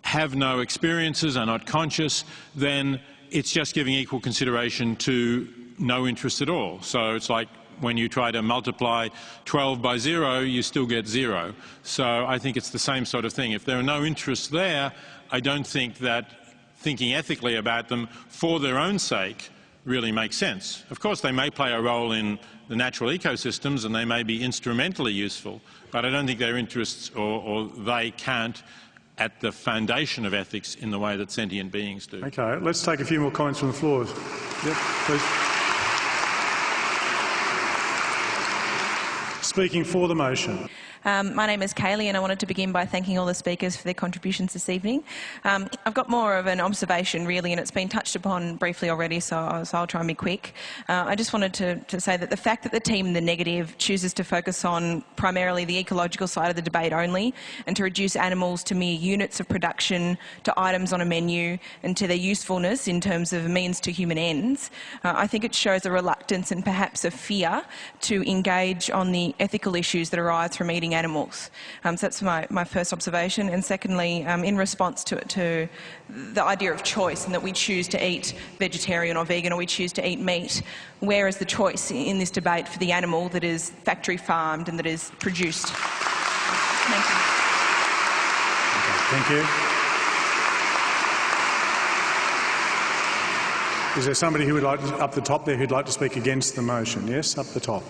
S2: have no experiences, are not conscious, then it's just giving equal consideration to no interest at all. So it's like when you try to multiply 12 by zero, you still get zero. So I think it's the same sort of thing. If there are no interests there, I don't think that thinking ethically about them for their own sake really makes sense. Of course, they may play a role in the natural ecosystems and they may be instrumentally useful, but I don't think their interests or, or they can't at the foundation of ethics in the way that sentient beings do.
S1: Okay, let's take a few more comments from the floor. Yep, please. Speaking for the motion.
S16: Um, my name is Kaylee and I wanted to begin by thanking all the speakers for their contributions this evening. Um, I've got more of an observation really and it's been touched upon briefly already so, so I'll try and be quick. Uh, I just wanted to, to, say that the fact that the team the negative chooses to focus on primarily the ecological side of the debate only and to reduce animals to mere units of production, to items on a menu and to their usefulness in terms of means to human ends, uh, I think it shows a reluctance and perhaps a fear to engage on the ethical issues that arise from eating animals. Um, so that's my, my first observation. And secondly, um, in response to, to the idea of choice and that we choose to eat vegetarian or vegan or we choose to eat meat, where is the choice in this debate for the animal that is factory farmed and that is produced? Thank you.
S1: Thank you. Is there somebody who would like to, up the top there who'd like to speak against the motion? Yes, up the top.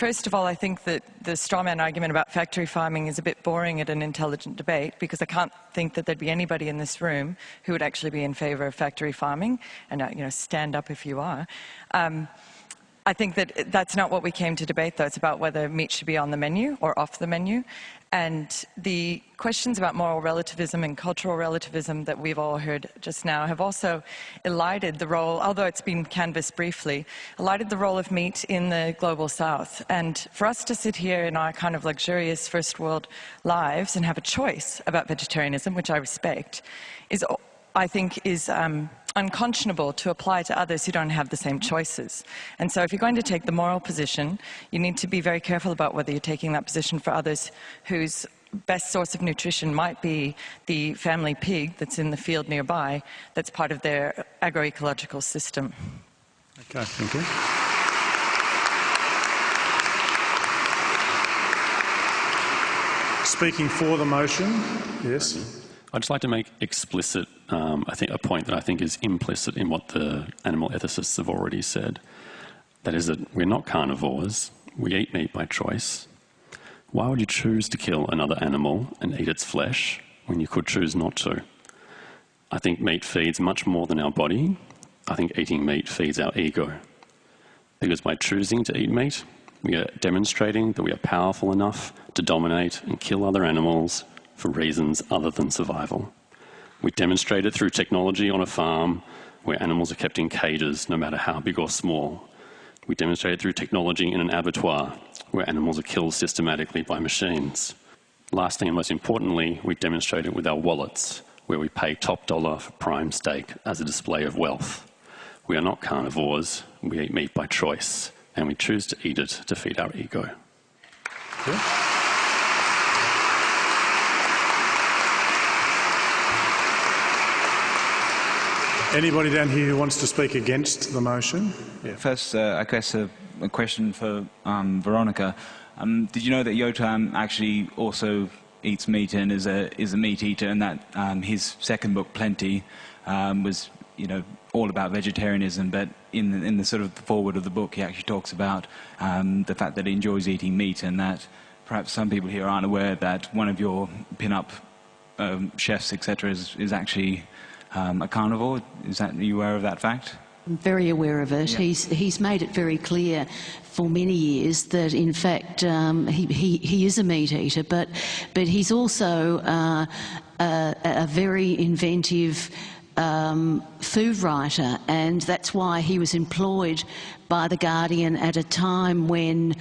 S17: First of all, I think that the strawman argument about factory farming is a bit boring at an intelligent debate because I can't think that there'd be anybody in this room who would actually be in favour of factory farming. And, uh, you know, stand up if you are. Um, I think that that's not what we came to debate, though. It's about whether meat should be on the menu or off the menu. And the questions about moral relativism and cultural relativism that we've all heard just now have also elided the role, although it's been canvassed briefly, elided the role of meat in the global south. And for us to sit here in our kind of luxurious first world lives and have a choice about vegetarianism, which I respect, is, I think, is um, unconscionable to apply to others who don't have the same choices. And so if you're going to take the moral position, you need to be very careful about whether you're taking that position for others whose best source of nutrition might be the family pig that's in the field nearby that's part of their agroecological system.
S1: Okay, thank you. Speaking for the motion, yes.
S18: I'd just like to make explicit, um, I think, a point that I think is implicit in what the animal ethicists have already said. That is that we're not carnivores. We eat meat by choice. Why would you choose to kill another animal and eat its flesh when you could choose not to? I think meat feeds much more than our body. I think eating meat feeds our ego. Because by choosing to eat meat, we are demonstrating that we are powerful enough to dominate and kill other animals for reasons other than survival. We demonstrate it through technology on a farm where animals are kept in cages, no matter how big or small. We demonstrate it through technology in an abattoir where animals are killed systematically by machines. Lastly and most importantly, we demonstrate it with our wallets, where we pay top dollar for prime steak as a display of wealth. We are not carnivores, we eat meat by choice, and we choose to eat it to feed our ego.
S1: Anybody down here who wants to speak against the motion?
S19: Yeah. First, uh, I guess a, a question for um, Veronica. Um, did you know that Yotam actually also eats meat and is a is a meat eater, and that um, his second book, Plenty, um, was you know all about vegetarianism, but in the, in the sort of the foreword of the book, he actually talks about um, the fact that he enjoys eating meat, and that perhaps some people here aren't aware that one of your pin-up um, chefs, etc., is, is actually um, a carnivore. Is that, are you aware of that fact?
S7: I'm very aware of it. Yeah. He's, he's made it very clear for many years that, in fact, um, he, he, he is a meat eater, but, but he's also uh, a, a very inventive um, food writer, and that's why he was employed by The Guardian at a time when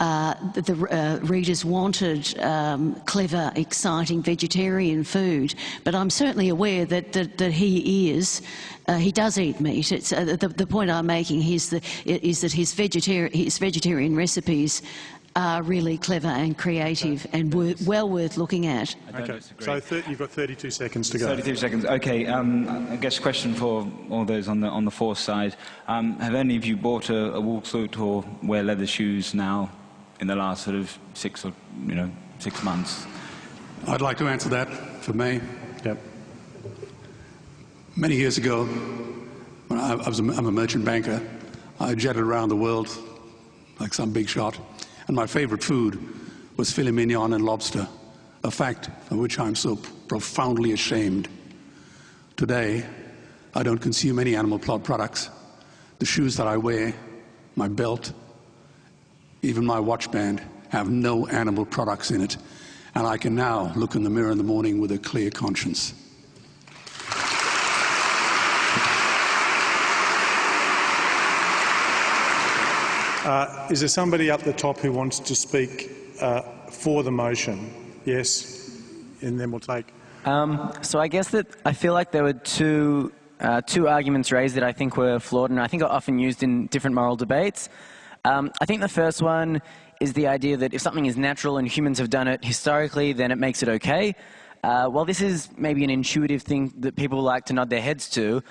S7: uh, the, the uh, readers wanted um, clever, exciting vegetarian food. But I'm certainly aware that, that, that he is, uh, he does eat meat. It's, uh, the, the, point I'm making is that, is that his, vegetarian, his vegetarian recipes are really clever and creative and wor well worth looking at.
S1: Okay, so you've got 32 seconds to go.
S19: 32 seconds. Okay, um, I guess question for all those on the on the force side: um, Have any of you bought a, a wool suit or wear leather shoes now in the last sort of six or you know six months?
S5: I'd like to answer that for me.
S1: Yep.
S5: Many years ago, when I, I was a, I'm a merchant banker, I jetted around the world like some big shot. And my favorite food was filet mignon and lobster, a fact of which I'm so profoundly ashamed. Today, I don't consume any animal products. The shoes that I wear, my belt, even my watch band have no animal products in it. And I can now look in the mirror in the morning with a clear conscience.
S1: Uh, is there somebody up the top who wants to speak uh, for the motion? Yes, and then we'll take.
S20: Um, so I guess that I feel like there were two uh, two arguments raised that I think were flawed, and I think are often used in different moral debates. Um, I think the first one is the idea that if something is natural and humans have done it historically, then it makes it okay. Uh, while this is maybe an intuitive thing that people like to nod their heads to,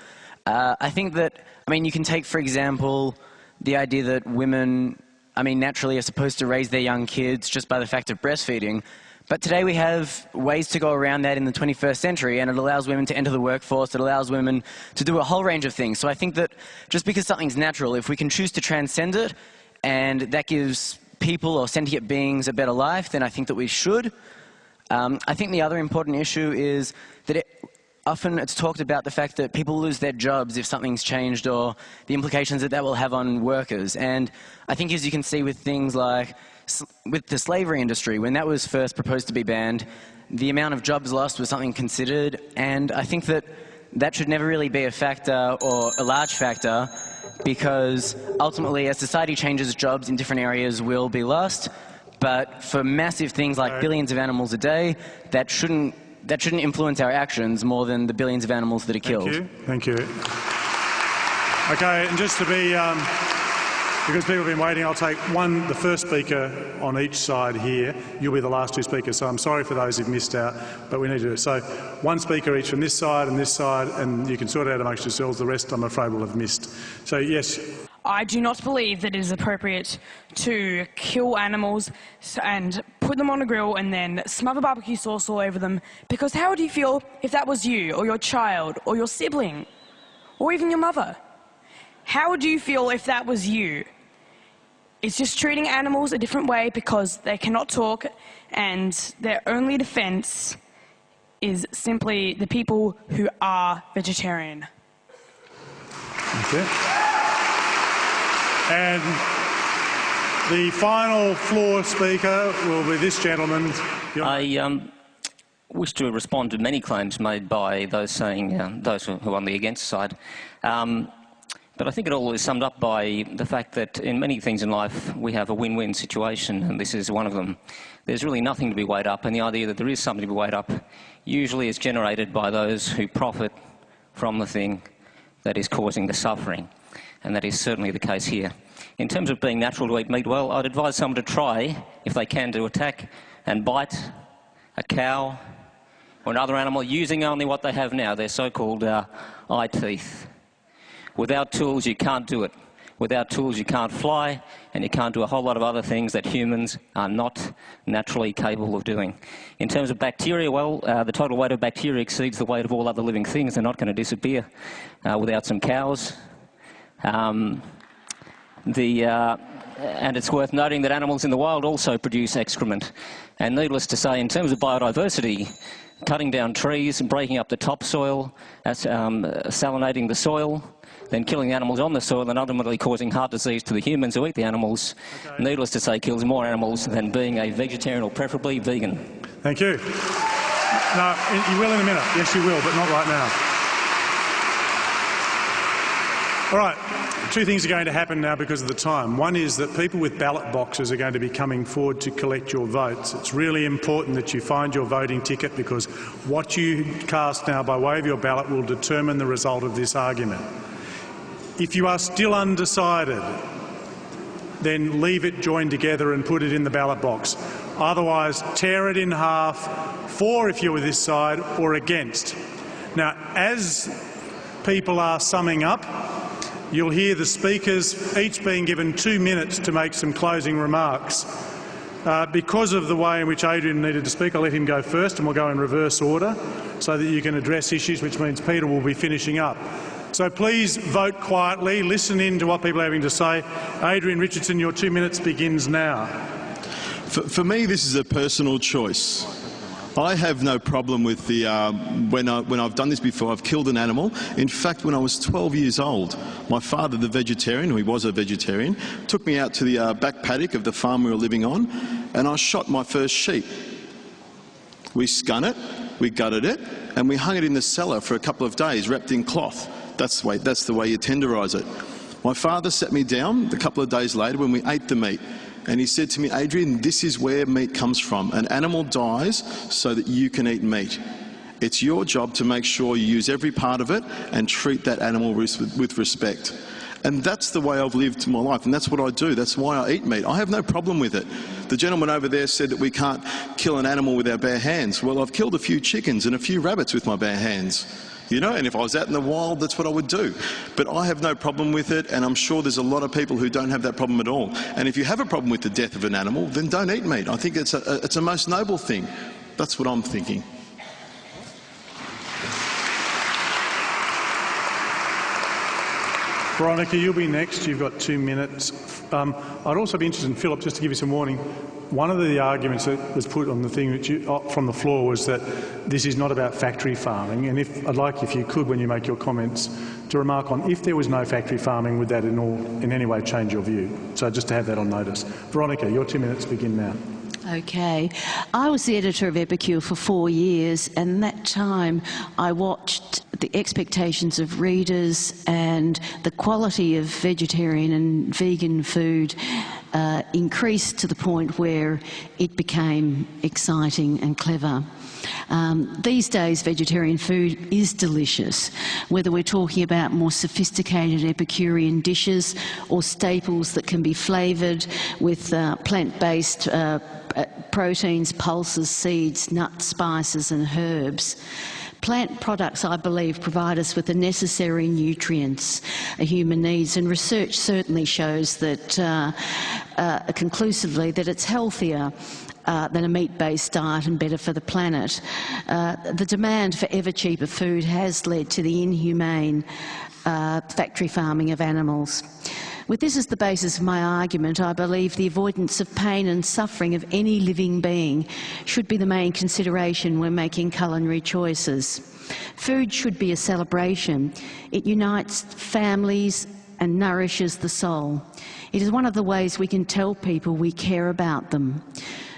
S20: uh, I think that I mean you can take for example the idea that women, I mean, naturally are supposed to raise their young kids just by the fact of breastfeeding. But today we have ways to go around that in the 21st century, and it allows women to enter the workforce, it allows women to do a whole range of things. So I think that just because something's natural, if we can choose to transcend it, and that gives people or sentient beings a better life, then I think that we should. Um, I think the other important issue is that it, often it's talked about the fact that people lose their jobs if something's changed or the implications that that will have on workers. And I think as you can see with things like with the slavery industry, when that was first proposed to be banned, the amount of jobs lost was something considered. And I think that that should never really be a factor or a large factor because ultimately as society changes, jobs in different areas will be lost. But for massive things like billions of animals a day, that shouldn't that shouldn't influence our actions more than the billions of animals that are killed.
S1: Thank you. Thank you. Okay, and just to be, um, because people have been waiting, I'll take one, the first speaker on each side here. You'll be the last two speakers, so I'm sorry for those who've missed out, but we need to do it. So one speaker each from this side and this side, and you can sort it out amongst yourselves. The rest, I'm afraid, will have missed. So yes.
S21: I do not believe that it is appropriate to kill animals and put them on a grill and then smother barbecue sauce all over them because how would you feel if that was you or your child or your sibling or even your mother? How would you feel if that was you? It's just treating animals a different way because they cannot talk and their only defense is simply the people who are vegetarian.
S1: Thank you. And the final floor speaker will be this gentleman.
S22: I um, wish to respond to many claims made by those saying, uh, those who are on the against side. Um, but I think it all is summed up by the fact that in many things in life we have a win-win situation, and this is one of them. There's really nothing to be weighed up, and the idea that there is something to be weighed up usually is generated by those who profit from the thing that is causing the suffering and that is certainly the case here. In terms of being natural to eat meat, well, I'd advise someone to try, if they can, to attack and bite a cow or another animal using only what they have now, their so-called uh, eye teeth. Without tools, you can't do it. Without tools, you can't fly, and you can't do a whole lot of other things that humans are not naturally capable of doing. In terms of bacteria, well, uh, the total weight of bacteria exceeds the weight of all other living things. They're not going to disappear uh, without some cows, um, the, uh, and it's worth noting that animals in the wild also produce excrement. And needless to say, in terms of biodiversity, cutting down trees and breaking up the topsoil, um, salinating the soil, then killing the animals on the soil and ultimately causing heart disease to the humans who eat the animals, okay. needless to say, kills more animals than being a vegetarian or preferably vegan.
S1: Thank you. No, you will in a minute. Yes, you will, but not right now. All right, two things are going to happen now because of the time. One is that people with ballot boxes are going to be coming forward to collect your votes. It's really important that you find your voting ticket because what you cast now by way of your ballot will determine the result of this argument. If you are still undecided, then leave it joined together and put it in the ballot box. Otherwise, tear it in half, for if you're this side or against. Now, as people are summing up, you'll hear the speakers each being given two minutes to make some closing remarks. Uh, because of the way in which Adrian needed to speak, I'll let him go first and we'll go in reverse order so that you can address issues, which means Peter will be finishing up. So please vote quietly, listen in to what people are having to say. Adrian Richardson, your two minutes begins now.
S8: For, for me, this is a personal choice. I have no problem with the, uh, when, I, when I've done this before, I've killed an animal. In fact, when I was 12 years old, my father, the vegetarian, who he was a vegetarian, took me out to the uh, back paddock of the farm we were living on, and I shot my first sheep. We scun it, we gutted it, and we hung it in the cellar for a couple of days, wrapped in cloth. That's the way, that's the way you tenderise it. My father sat me down a couple of days later when we ate the meat and he said to me, Adrian, this is where meat comes from. An animal dies so that you can eat meat. It's your job to make sure you use every part of it and treat that animal with respect. And that's the way I've lived my life, and that's what I do. That's why I eat meat. I have no problem with it. The gentleman over there said that we can't kill an animal with our bare hands. Well, I've killed a few chickens and a few rabbits with my bare hands. You know, and if I was out in the wild, that's what I would do. But I have no problem with it, and I'm sure there's a lot of people who don't have that problem at all. And if you have a problem with the death of an animal, then don't eat meat. I think it's a, it's a most noble thing. That's what I'm thinking.
S1: Veronica, you'll be next. You've got two minutes. Um, I'd also be interested in Philip, just to give you some warning. One of the arguments that was put on the thing you, uh, from the floor was that this is not about factory farming. And if I'd like, if you could, when you make your comments, to remark on if there was no factory farming, would that in, all, in any way change your view? So just to have that on notice. Veronica, your two minutes begin now.
S7: Okay. I was the editor of Epicure for four years, and that time I watched the expectations of readers and the quality of vegetarian and vegan food uh, increased to the point where it became exciting and clever. Um, these days, vegetarian food is delicious, whether we're talking about more sophisticated Epicurean dishes or staples that can be flavoured with uh, plant-based uh, proteins, pulses, seeds, nuts, spices and herbs. Plant products, I believe, provide us with the necessary nutrients a human needs, and research certainly shows that uh, uh, conclusively that it's healthier uh, than a meat-based diet and better for the planet. Uh, the demand for ever cheaper food has led to the inhumane uh, factory farming of animals. With this as the basis of my argument, I believe the avoidance of pain and suffering of any living being should be the main consideration when making culinary choices. Food should be a celebration. It unites families and nourishes the soul. It is one of the ways we can tell people we care about them.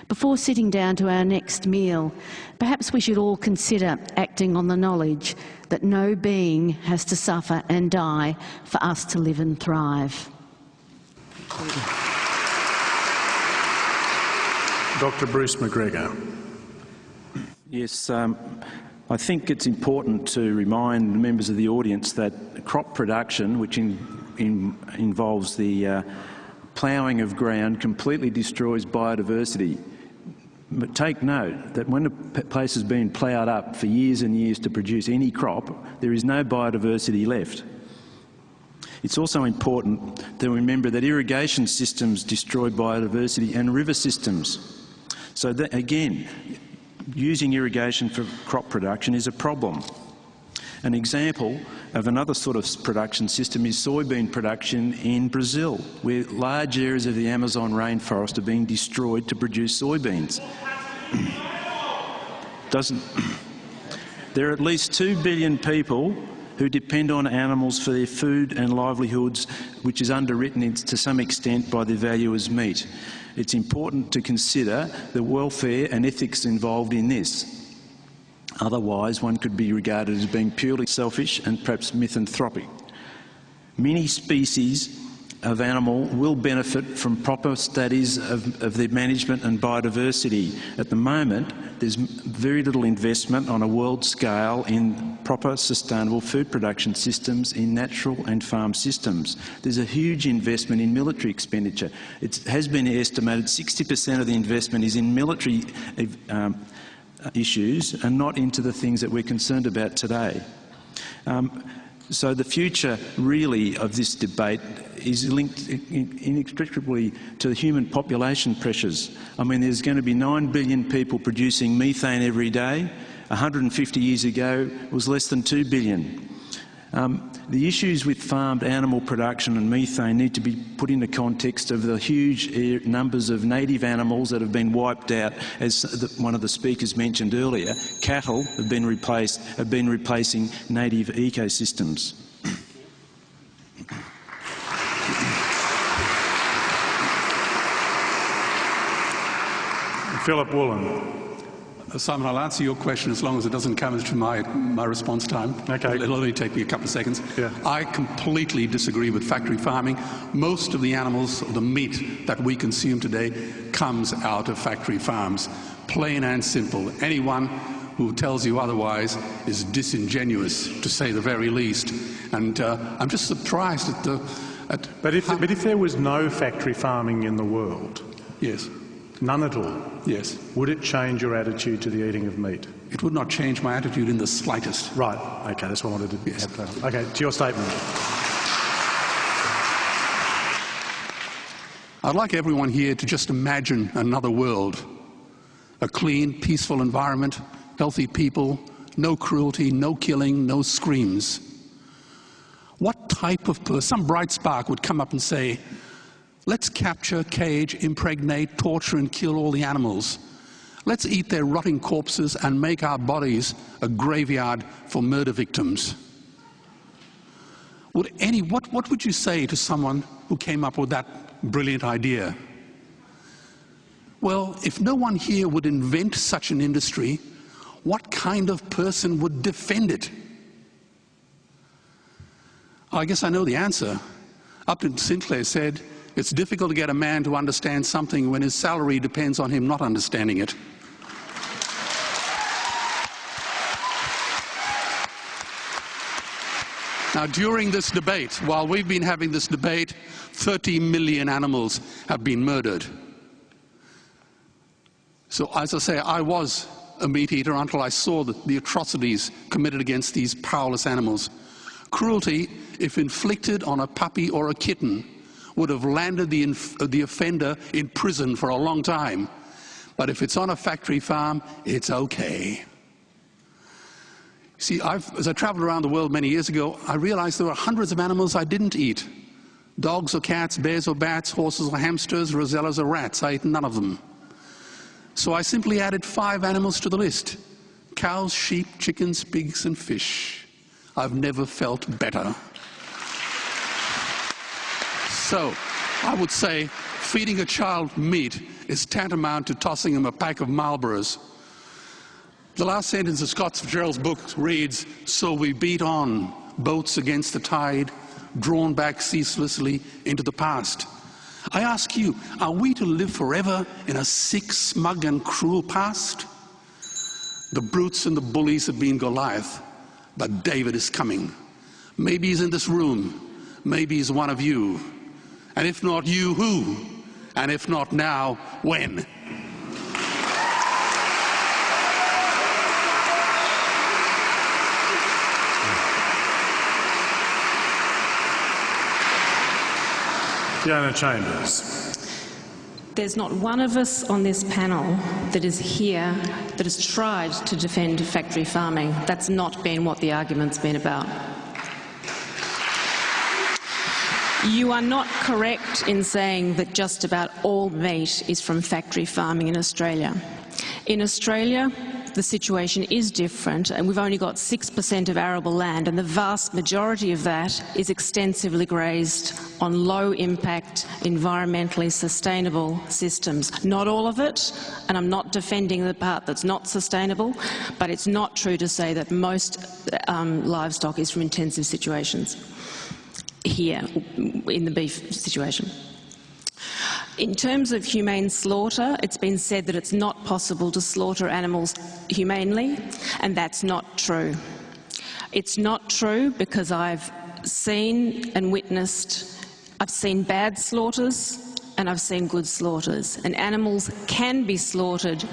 S7: Before sitting down to our next meal, perhaps we should all consider acting on the knowledge that no being has to suffer and die for us to live and thrive.
S1: Dr Bruce McGregor.
S6: Yes, um, I think it's important to remind members of the audience that crop production, which in, in, involves the uh, ploughing of ground, completely destroys biodiversity. But take note that when a place has been ploughed up for years and years to produce any crop, there is no biodiversity left. It's also important to remember that irrigation systems destroy biodiversity and river systems. So that, again, using irrigation for crop production is a problem. An example of another sort of production system is soybean production in Brazil, where large areas of the Amazon rainforest are being destroyed to produce soybeans. Doesn't there are at least 2 billion people who depend on animals for their food and livelihoods, which is underwritten to some extent by the value as meat. It's important to consider the welfare and ethics involved in this. Otherwise, one could be regarded as being purely selfish and perhaps misanthropic. Many species of animal will benefit from proper studies of, of their management and biodiversity. At the moment, there's very little investment on a world scale in proper sustainable food production systems in natural and farm systems. There's a huge investment in military expenditure. It has been estimated 60% of the investment is in military um, issues and not into the things that we're concerned about today. Um, so the future, really, of this debate is linked inextricably to human population pressures. I mean, there's going to be 9 billion people producing methane every day. 150 years ago it was less than 2 billion. Um, the issues with farmed animal production and methane need to be put in the context of the huge numbers of native animals that have been wiped out, as one of the speakers mentioned earlier. Cattle have been replaced, have been replacing native ecosystems.
S1: Philip Wollen.
S5: Simon, I'll answer your question as long as it doesn't come into my, my response time.
S1: Okay.
S5: It'll only take me a couple of seconds.
S1: Yeah.
S5: I completely disagree with factory farming. Most of the animals, the meat that we consume today, comes out of factory farms. Plain and simple. Anyone who tells you otherwise is disingenuous, to say the very least. And uh, I'm just surprised at the. At
S1: but, if, but if there was no factory farming in the world,
S5: yes,
S1: None at all?
S5: Yes.
S1: Would it change your attitude to the eating of meat?
S5: It would not change my attitude in the slightest.
S1: Right. Okay, that's what I wanted to yes. have. Okay, to your statement.
S5: I'd like everyone here to just imagine another world. A clean, peaceful environment, healthy people, no cruelty, no killing, no screams. What type of person, some bright spark would come up and say, Let's capture, cage, impregnate, torture and kill all the animals. Let's eat their rotting corpses and make our bodies a graveyard for murder victims. Would any, what, what would you say to someone who came up with that brilliant idea? Well, if no one here would invent such an industry, what kind of person would defend it? I guess I know the answer. Upton Sinclair said, it's difficult to get a man to understand something when his salary depends on him not understanding it. Now, during this debate, while we've been having this debate, 30 million animals have been murdered. So, as I say, I was a meat eater until I saw the, the atrocities committed against these powerless animals. Cruelty, if inflicted on a puppy or a kitten, would have landed the, the offender in prison for a long time. But if it's on a factory farm, it's okay. See, I've, as I traveled around the world many years ago, I realized there were hundreds of animals I didn't eat. Dogs or cats, bears or bats, horses or hamsters, rosellas or rats. I ate none of them. So I simply added five animals to the list. Cows, sheep, chickens, pigs and fish. I've never felt better. So I would say feeding a child meat is tantamount to tossing him a pack of Marlboros. The last sentence of Scott Fitzgerald's book reads, So we beat on, boats against the tide, drawn back ceaselessly into the past. I ask you, are we to live forever in a sick, smug, and cruel past? The brutes and the bullies have been Goliath, but David is coming. Maybe he's in this room. Maybe he's one of you. And if not you, who? And if not now, when?
S1: Fiona Chambers.
S3: There's not one of us on this panel that is here that has tried to defend factory farming. That's not been what the argument's been about. You are not correct in saying that just about all meat is from factory farming in Australia. In Australia, the situation is different and we've only got 6% of arable land and the vast majority of that is extensively grazed on low impact, environmentally sustainable systems. Not all of it, and I'm not defending the part that's not sustainable, but it's not true to say that most um, livestock is from intensive situations. Here in the beef situation. In terms of humane slaughter, it's been said that it's not possible to slaughter animals humanely, and that's not true. It's not true because I've seen and witnessed, I've seen bad slaughters and I've seen good slaughters, and animals can be slaughtered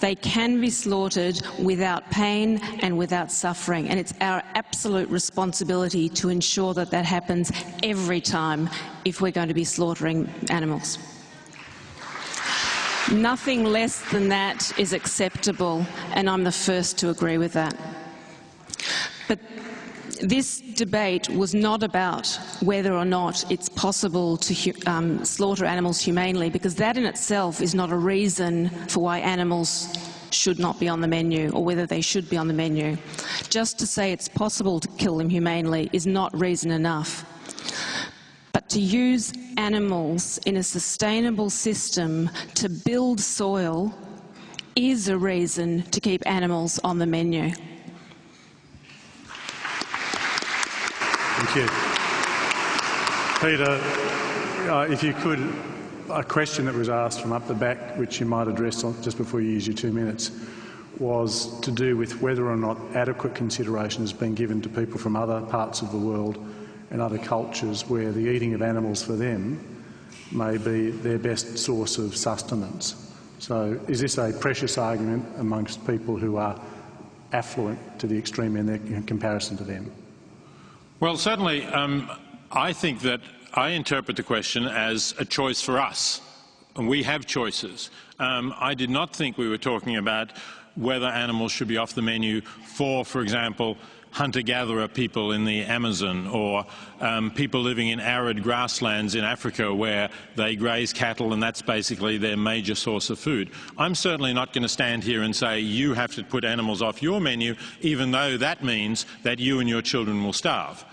S3: they can be slaughtered without pain and without suffering, and it's our absolute responsibility to ensure that that happens every time if we're going to be slaughtering animals. Nothing less than that is acceptable, and I'm the first to agree with that. But this debate was not about whether or not it's possible to um, slaughter animals humanely, because that in itself is not a reason for why animals should not be on the menu or whether they should be on the menu. Just to say it's possible to kill them humanely is not reason enough. But to use animals in a sustainable system to build soil is a reason to keep animals on the menu.
S1: Thank you. Peter, uh, if you could, a question that was asked from up the back, which you might address just before you use your two minutes, was to do with whether or not adequate consideration has been given to people from other parts of the world and other cultures where the eating of animals for them may be their best source of sustenance. So is this a precious argument amongst people who are affluent to the extreme in, their, in comparison to them?
S2: Well, certainly, um, I think that I interpret the question as a choice for us. And we have choices. Um, I did not think we were talking about whether animals should be off the menu for, for example, hunter-gatherer people in the Amazon or um, people living in arid grasslands in Africa where they graze cattle and that's basically their major source of food. I'm certainly not going to stand here and say you have to put animals off your menu even though that means that you and your children will starve.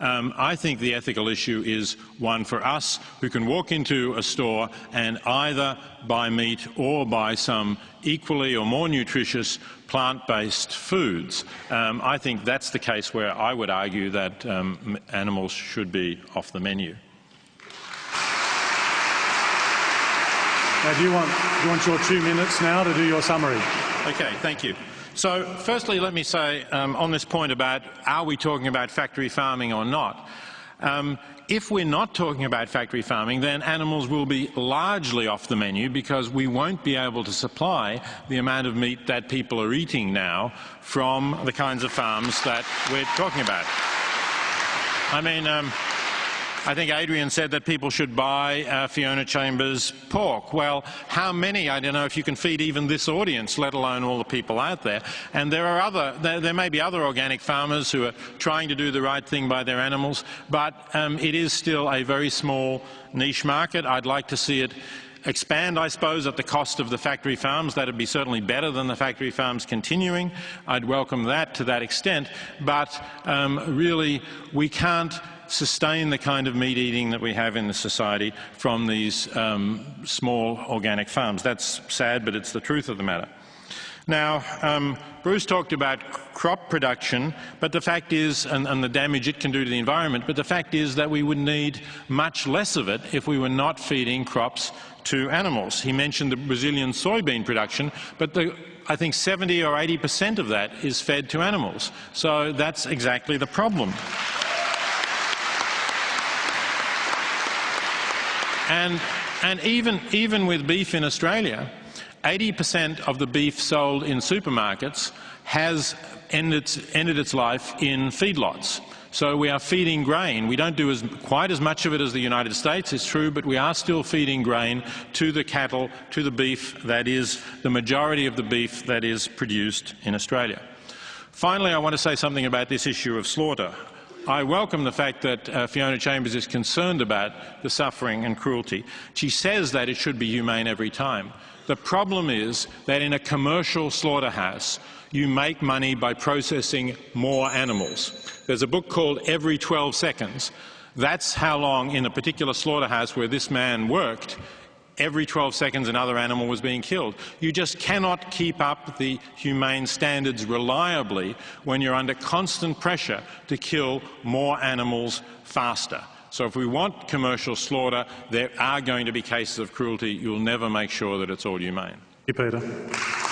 S2: Um, I think the ethical issue is one for us who can walk into a store and either buy meat or buy some equally or more nutritious plant-based foods. Um, I think that's the case where I would argue that um, animals should be off the menu.
S1: Now, do you, want, do you want your two minutes now to do your summary?
S2: Okay, thank you. So firstly, let me say um, on this point about are we talking about factory farming or not, um, if we're not talking about factory farming, then animals will be largely off the menu because we won't be able to supply the amount of meat that people are eating now from the kinds of farms that we're talking about. I mean, um, I think Adrian said that people should buy uh, Fiona Chambers pork. Well, how many? I don't know if you can feed even this audience, let alone all the people out there. And there are other, there, there may be other organic farmers who are trying to do the right thing by their animals, but um, it is still a very small niche market. I'd like to see it expand, I suppose, at the cost of the factory farms. That would be certainly better than the factory farms continuing. I'd welcome that to that extent. But um, really, we can't sustain the kind of meat eating that we have in the society from these um, small organic farms. That's sad, but it's the truth of the matter. Now, um, Bruce talked about crop production, but the fact is, and, and, the damage it can do to the environment, but the fact is that we would need much less of it if we were not feeding crops to animals. He mentioned the Brazilian soybean production, but the, I think 70 or 80 percent of that is fed to animals. So that's exactly the problem. And, and even, even with beef in Australia, 80% of the beef sold in supermarkets has ended, ended its life in feedlots. So we are feeding grain. We don't do as, quite as much of it as the United States, it's true, but we are still feeding grain to the cattle, to the beef that is the majority of the beef that is produced in Australia. Finally, I want to say something about this issue of slaughter. I welcome the fact that uh, Fiona Chambers is concerned about the suffering and cruelty. She says that it should be humane every time. The problem is that in a commercial slaughterhouse, you make money by processing more animals. There's a book called Every 12 Seconds. That's how long in a particular slaughterhouse where this man worked every 12 seconds another animal was being killed. You just cannot keep up the humane standards reliably when you're under constant pressure to kill more animals faster. So if we want commercial slaughter, there are going to be cases of cruelty. You'll never make sure that it's all humane.
S1: Thank you, Peter.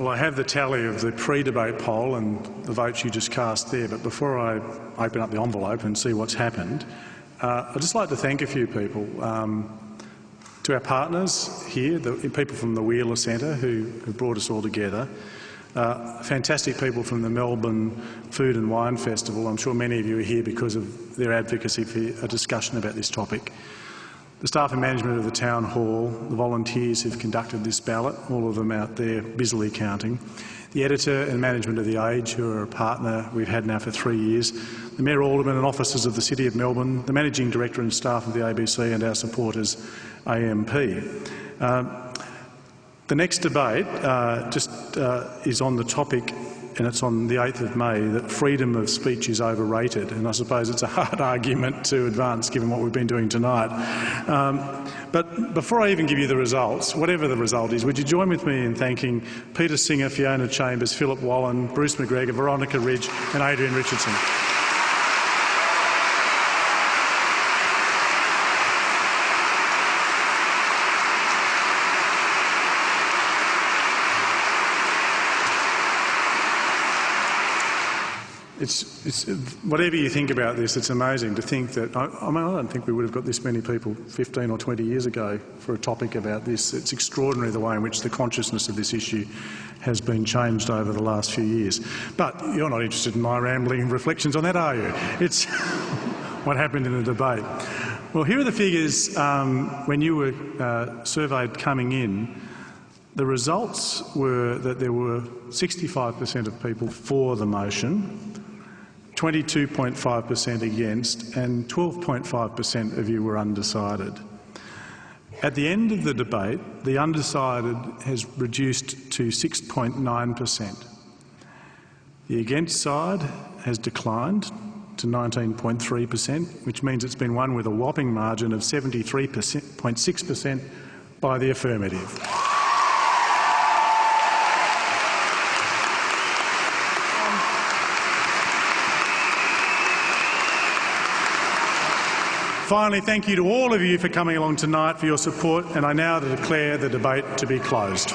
S1: Well, I have the tally of the pre-debate poll and the votes you just cast there, but before I open up the envelope and see what's happened, uh, I'd just like to thank a few people. Um, to our partners here, the people from the Wheeler Centre who, who brought us all together, uh, fantastic people from the Melbourne Food and Wine Festival. I'm sure many of you are here because of their advocacy for a discussion about this topic. The staff and management of the Town Hall, the volunteers who've conducted this ballot, all of them out there busily counting, the editor and management of The Age, who are a partner we've had now for three years, the Mayor Alderman and officers of the City of Melbourne, the Managing Director and staff of the ABC and our supporters, AMP. Uh, the next debate uh, just uh, is on the topic and it's on the 8th of May, that freedom of speech is overrated. And I suppose it's a hard argument to advance given what we've been doing tonight. Um, but before I even give you the results, whatever the result is, would you join with me in thanking Peter Singer, Fiona Chambers, Philip Wollen, Bruce McGregor, Veronica Ridge and Adrian Richardson. It's, it's, whatever you think about this, it's amazing to think that, I, I, mean, I don't think we would have got this many people 15 or 20 years ago for a topic about this. It's extraordinary the way in which the consciousness of this issue has been changed over the last few years. But you're not interested in my rambling reflections on that, are you? It's what happened in the debate. Well, here are the figures um, when you were uh, surveyed coming in. The results were that there were 65% of people for the motion, 22.5 per cent against and 12.5 per cent of you were undecided. At the end of the debate, the undecided has reduced to 6.9 per cent. The against side has declined to 19.3 per cent, which means it's been won with a whopping margin of 73.6 per cent by the affirmative. Finally, thank you to all of you for coming along tonight for your support, and I now declare the debate to be closed.